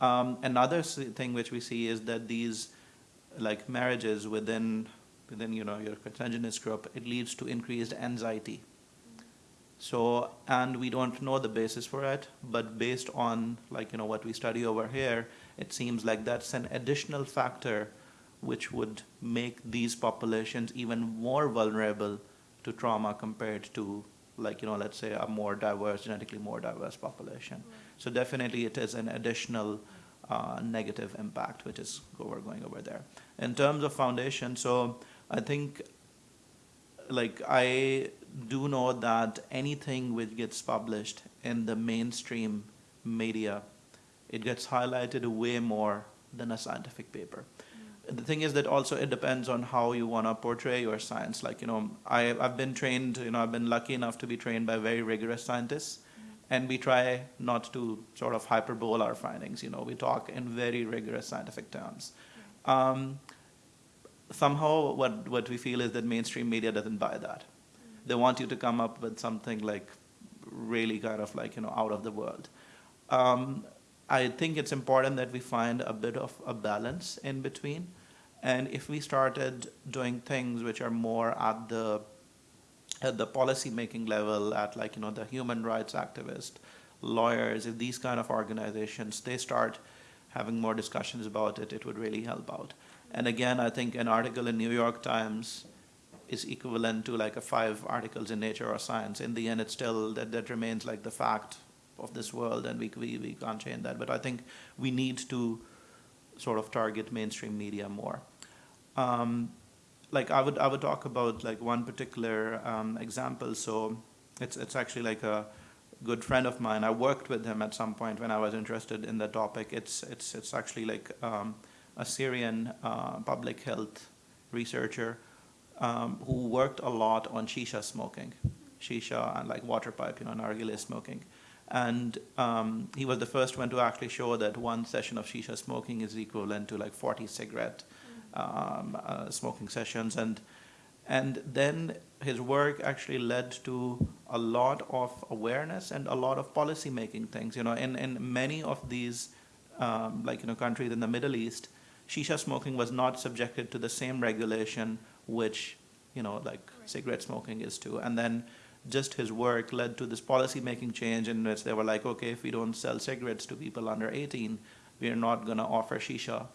Um, another thing which we see is that these like marriages within within you know your consanguineous group, it leads to increased anxiety. So and we don't know the basis for it, but based on like you know what we study over here, it seems like that's an additional factor which would make these populations even more vulnerable to trauma compared to like you know let's say a more diverse genetically more diverse population. So definitely it is an additional uh, negative impact which is over going over there. In terms of foundation so i think like i do know that anything which gets published in the mainstream media it gets highlighted way more than a scientific paper. The thing is that also it depends on how you want to portray your science. Like you know I, i've been trained you know i've been lucky enough to be trained by very rigorous scientists and we try not to sort of hyperbole our findings. You know we talk in very rigorous scientific terms. Um, somehow what, what we feel is that mainstream media doesn't buy that. They want you to come up with something like really kind of like you know out of the world. Um, I think it's important that we find a bit of a balance in between. And if we started doing things which are more at the at the policy making level, at like you know the human rights activists, lawyers, if these kind of organizations they start having more discussions about it, it would really help out. And again, I think an article in New York Times is equivalent to like a five articles in Nature or Science. In the end, it's still that that remains like the fact of this world and we, we, we can't change that. But I think we need to sort of target mainstream media more. Um, like I would, I would talk about like one particular um, example. So it's, it's actually like a good friend of mine. I worked with him at some point when I was interested in the topic. It's, it's, it's actually like um, a Syrian uh, public health researcher um, who worked a lot on shisha smoking, shisha and like water pipe, you know, nargile smoking. And um, he was the first one to actually show that one session of shisha smoking is equivalent to like 40 cigarette um, uh, smoking sessions. And, and then his work actually led to a lot of awareness and a lot of policy making things. You know, in, in many of these, um, like, you know, countries in the Middle East, shisha smoking was not subjected to the same regulation which, you know, like cigarette smoking is to. And then just his work led to this policy making change in which they were like, okay, if we don't sell cigarettes to people under 18, we are not going to offer shisha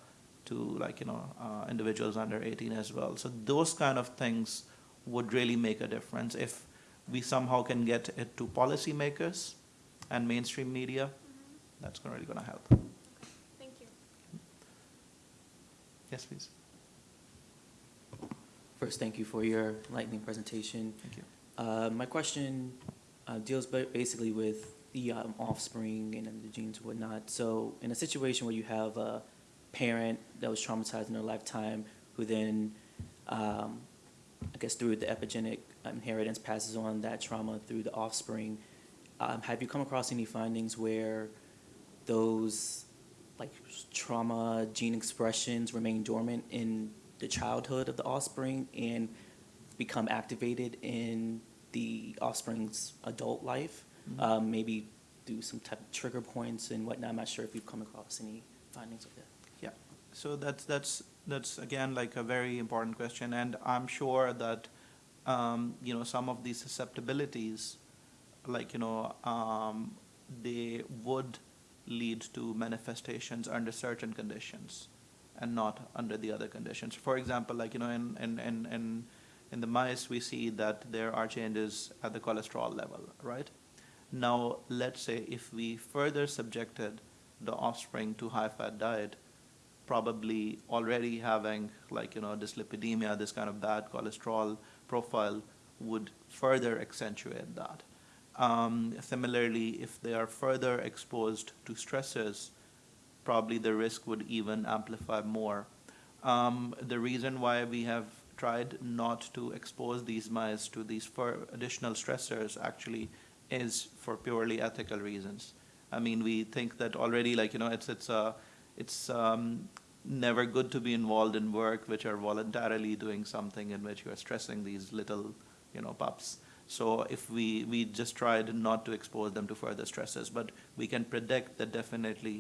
to like, you know, uh, individuals under 18 as well. So those kind of things would really make a difference if we somehow can get it to policymakers and mainstream media. That's really going to help. Thank you. Yes, please. First, thank you for your lightning presentation. Thank you. Uh, my question uh, deals basically with the um, offspring and the genes and whatnot. So, in a situation where you have a parent that was traumatized in their lifetime, who then, um, I guess, through the epigenetic inheritance, passes on that trauma through the offspring, um, have you come across any findings where those like trauma gene expressions remain dormant in the childhood of the offspring and become activated in the offspring's adult life, um, maybe do some type of trigger points and whatnot. I'm not sure if you've come across any findings of that. Yeah, so that's that's that's again like a very important question, and I'm sure that um, you know some of these susceptibilities, like you know, um, they would lead to manifestations under certain conditions, and not under the other conditions. For example, like you know, in in in in, in the mice, we see that there are changes at the cholesterol level, right? Now, let's say if we further subjected the offspring to high-fat diet, probably already having like you know dyslipidemia, this kind of bad cholesterol profile would further accentuate that. Um, similarly, if they are further exposed to stressors, probably the risk would even amplify more. Um, the reason why we have tried not to expose these mice to these additional stressors actually is for purely ethical reasons. I mean, we think that already, like you know, it's it's uh, it's um, never good to be involved in work which are voluntarily doing something in which you are stressing these little, you know, pups. So if we we just tried not to expose them to further stresses, but we can predict that definitely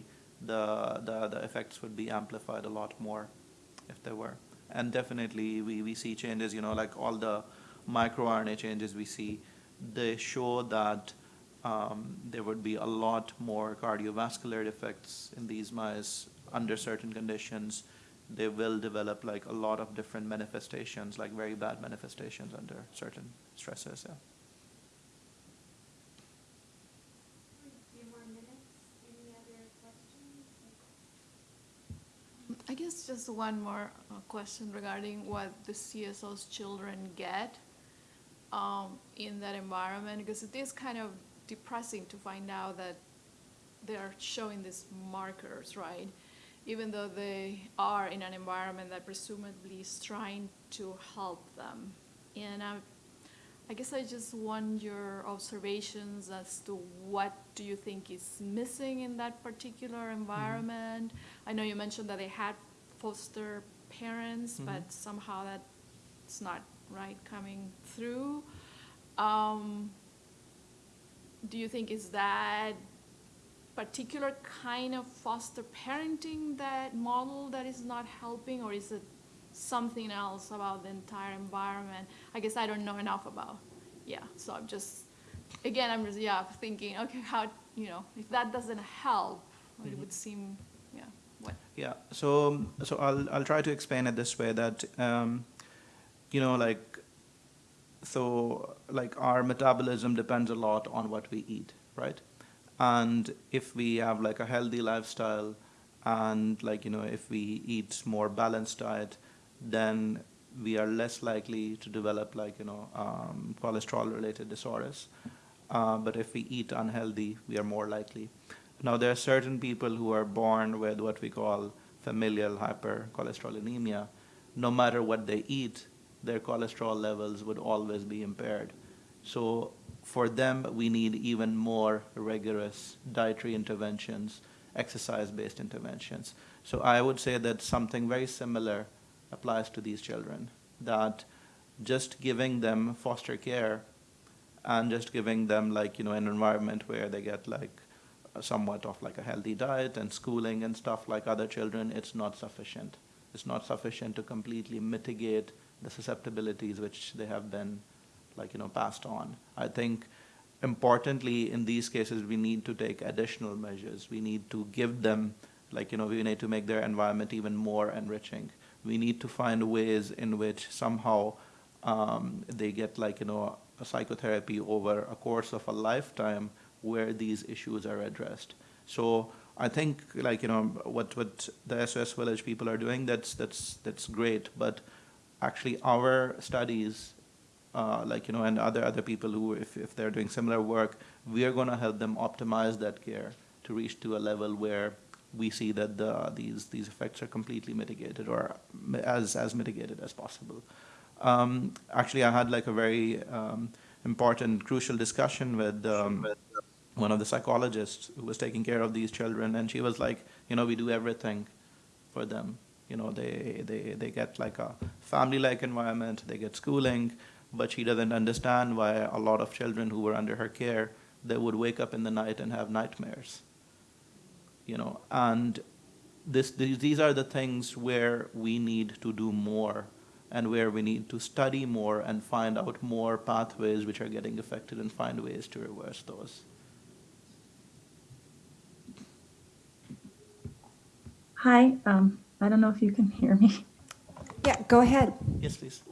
the the, the effects would be amplified a lot more if they were. And definitely we, we see changes, you know, like all the microRNA changes we see, they show that um, there would be a lot more cardiovascular effects in these mice under certain conditions. They will develop like a lot of different manifestations, like very bad manifestations under certain stresses. Yeah. Few more minutes, any other questions? I guess just one more uh, question regarding what the SOS children get um, in that environment, because it is kind of depressing to find out that they are showing these markers, right? Even though they are in an environment that presumably is trying to help them. And I, I guess I just want your observations as to what do you think is missing in that particular environment? I know you mentioned that they had foster parents, Mhm. but somehow that's not right coming through. Um, do you think is that particular kind of foster parenting that model that is not helping, or is it something else about the entire environment? I guess I don't know enough about. Yeah, so I'm just again I'm just yeah thinking okay how you know if that doesn't help, it Mhm. would seem yeah. So so I'll I'll try to explain it this way that um, you know like so like our metabolism depends a lot on what we eat, right? And if we have like a healthy lifestyle and like you know if we eat more balanced diet, then we are less likely to develop like you know um, cholesterol related disorders. Uh, but if we eat unhealthy, we are more likely. Now, there are certain people who are born with what we call familial hypercholesterolemia. No matter what they eat, their cholesterol levels would always be impaired. So for them, we need even more rigorous dietary interventions, exercise-based interventions. So I would say that something very similar applies to these children, that just giving them foster care and just giving them like, you know, an environment where they get like somewhat of like a healthy diet and schooling and stuff like other children, it's not sufficient. It's not sufficient to completely mitigate the susceptibilities which they have been like, you know, passed on. I think importantly in these cases we need to take additional measures. We need to give them like, you know, we need to make their environment even more enriching. We need to find ways in which somehow um, they get like, you know, a psychotherapy over a course of a lifetime where these issues are addressed. So I think like, you know, what, what the SOS Village people are doing, that's, that's, that's great. But actually our studies, uh, like, you know, and other, other people who, if, if they're doing similar work, we are gonna help them optimize that care to reach to a level where we see that the, these, these effects are completely mitigated or as, as mitigated as possible. Um, actually, I had like a very um, important, crucial discussion with um, one of the psychologists who was taking care of these children, and she was like, you know, we do everything for them. You know, they they they get like a family-like environment, they get schooling, but she doesn't understand why a lot of children who were under her care they would wake up in the night and have nightmares. You know, and this these, these are the things where we need to do more and where we need to study more and find out more pathways which are getting affected and find ways to reverse those. Hi, um, I don't know if you can hear me. Yeah, go ahead. Yes, please.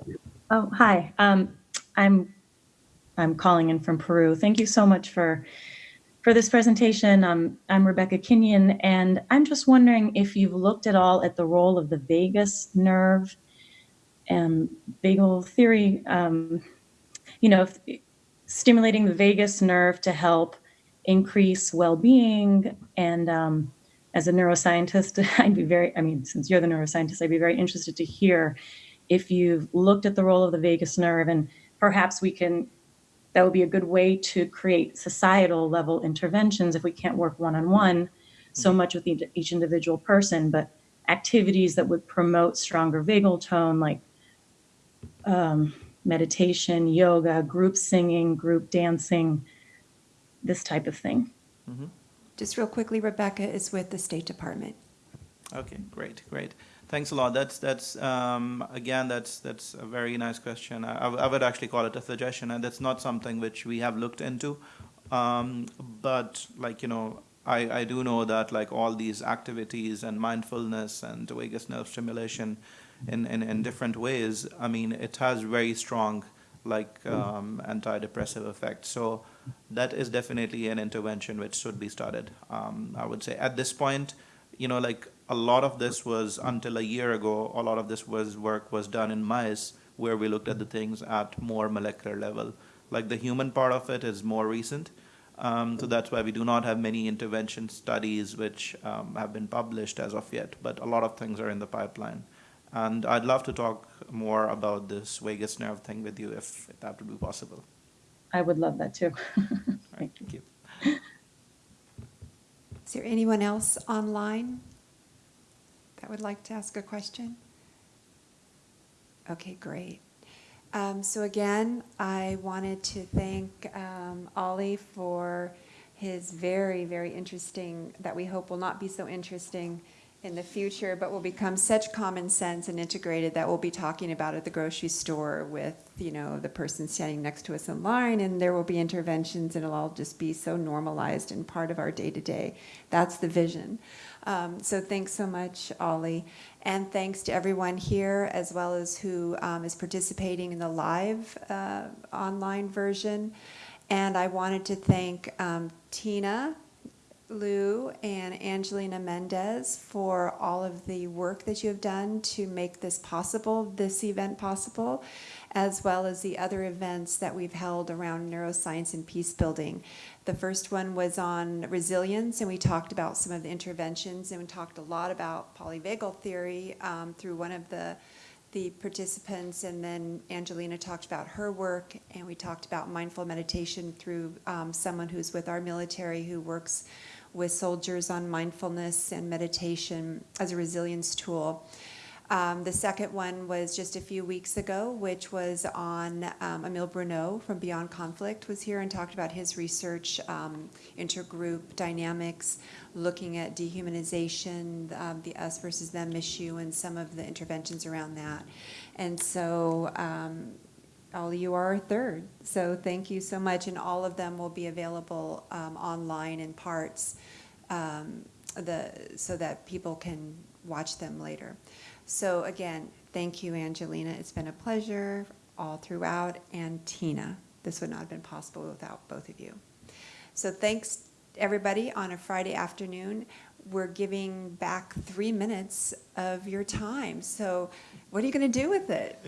Oh, hi. Um, I'm I'm calling in from Peru. Thank you so much for for this presentation. Um, I'm Rebecca Kenyon, and I'm just wondering if you've looked at all at the role of the vagus nerve and vagal theory. Um, you know, if, stimulating the vagus nerve to help increase well-being and um, as a neuroscientist, I'd be very, I mean, since you're the neuroscientist, I'd be very interested to hear if you've looked at the role of the vagus nerve and perhaps we can, that would be a good way to create societal level interventions if we can't work one-on-one so much with each- each individual person, but activities that would promote stronger vagal tone, like um, meditation, yoga, group singing, group dancing, this type of thing. Just real quickly, Rebecca is with the State Department. Okay, great, great. Thanks a lot. That's that's um, again that's that's a very nice question. I would actually call it a suggestion, and that's not something which we have looked into. Um, but like you know, I, I do know that like all these activities and mindfulness and vagus nerve stimulation, in, in, in different ways. I mean, it has very strong like um, antidepressive effects. So that is definitely an intervention which should be started. Um, I would say at this point, you know, like a lot of this was until a year ago. A lot of this was work was done in mice where we looked at the things at more molecular level. Like the human part of it is more recent. Um, so that's why we do not have many intervention studies which um, have been published as of yet, but a lot of things are in the pipeline. And I'd love to talk more about this vagus nerve thing with you if that would be possible. I would love that too. All right, thank you. Is there anyone else online that would like to ask a question? Okay, great. Um, so again, I wanted to thank um, Ali for his very, very interesting, that we hope will not be so interesting in the future, but will become such common sense and integrated that we'll be talking about at the grocery store with, you know, the person standing next to us in line, and there will be interventions, and it'll all just be so normalized and part of our day-to-day. That's the vision. Um, so thanks so much, Ali. And thanks to everyone here, as well as who um, is participating in the live uh, online version. And I wanted to thank um, Tina Lou and Angelina Mendez for all of the work that you have done to make this possible, this event possible, as well as the other events that we've held around neuroscience and peace building. The first one was on resilience, and we talked about some of the interventions, and we talked a lot about polyvagal theory um, through one of the the participants, and then Angelina talked about her work, and we talked about mindful meditation through um, someone who's with our military who works with soldiers on mindfulness and meditation as a resilience tool. Um, the second one was just a few weeks ago, which was on um, Emile Bruneau from Beyond Conflict was here and talked about his research, um, intergroup dynamics, looking at dehumanization, um, the us versus them issue, and some of the interventions around that. And so um, all you are our third. So thank you so much, and all of them will be available um, online in parts, um, the so that people can watch them later. So again, thank you, Angelina. It's been a pleasure all throughout, and Tina. This would not have been possible without both of you. So thanks, everybody, on a Friday afternoon. We're giving back three minutes of your time. So what are you going to do with it?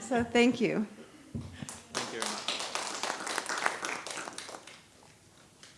So thank you. Thank you very much.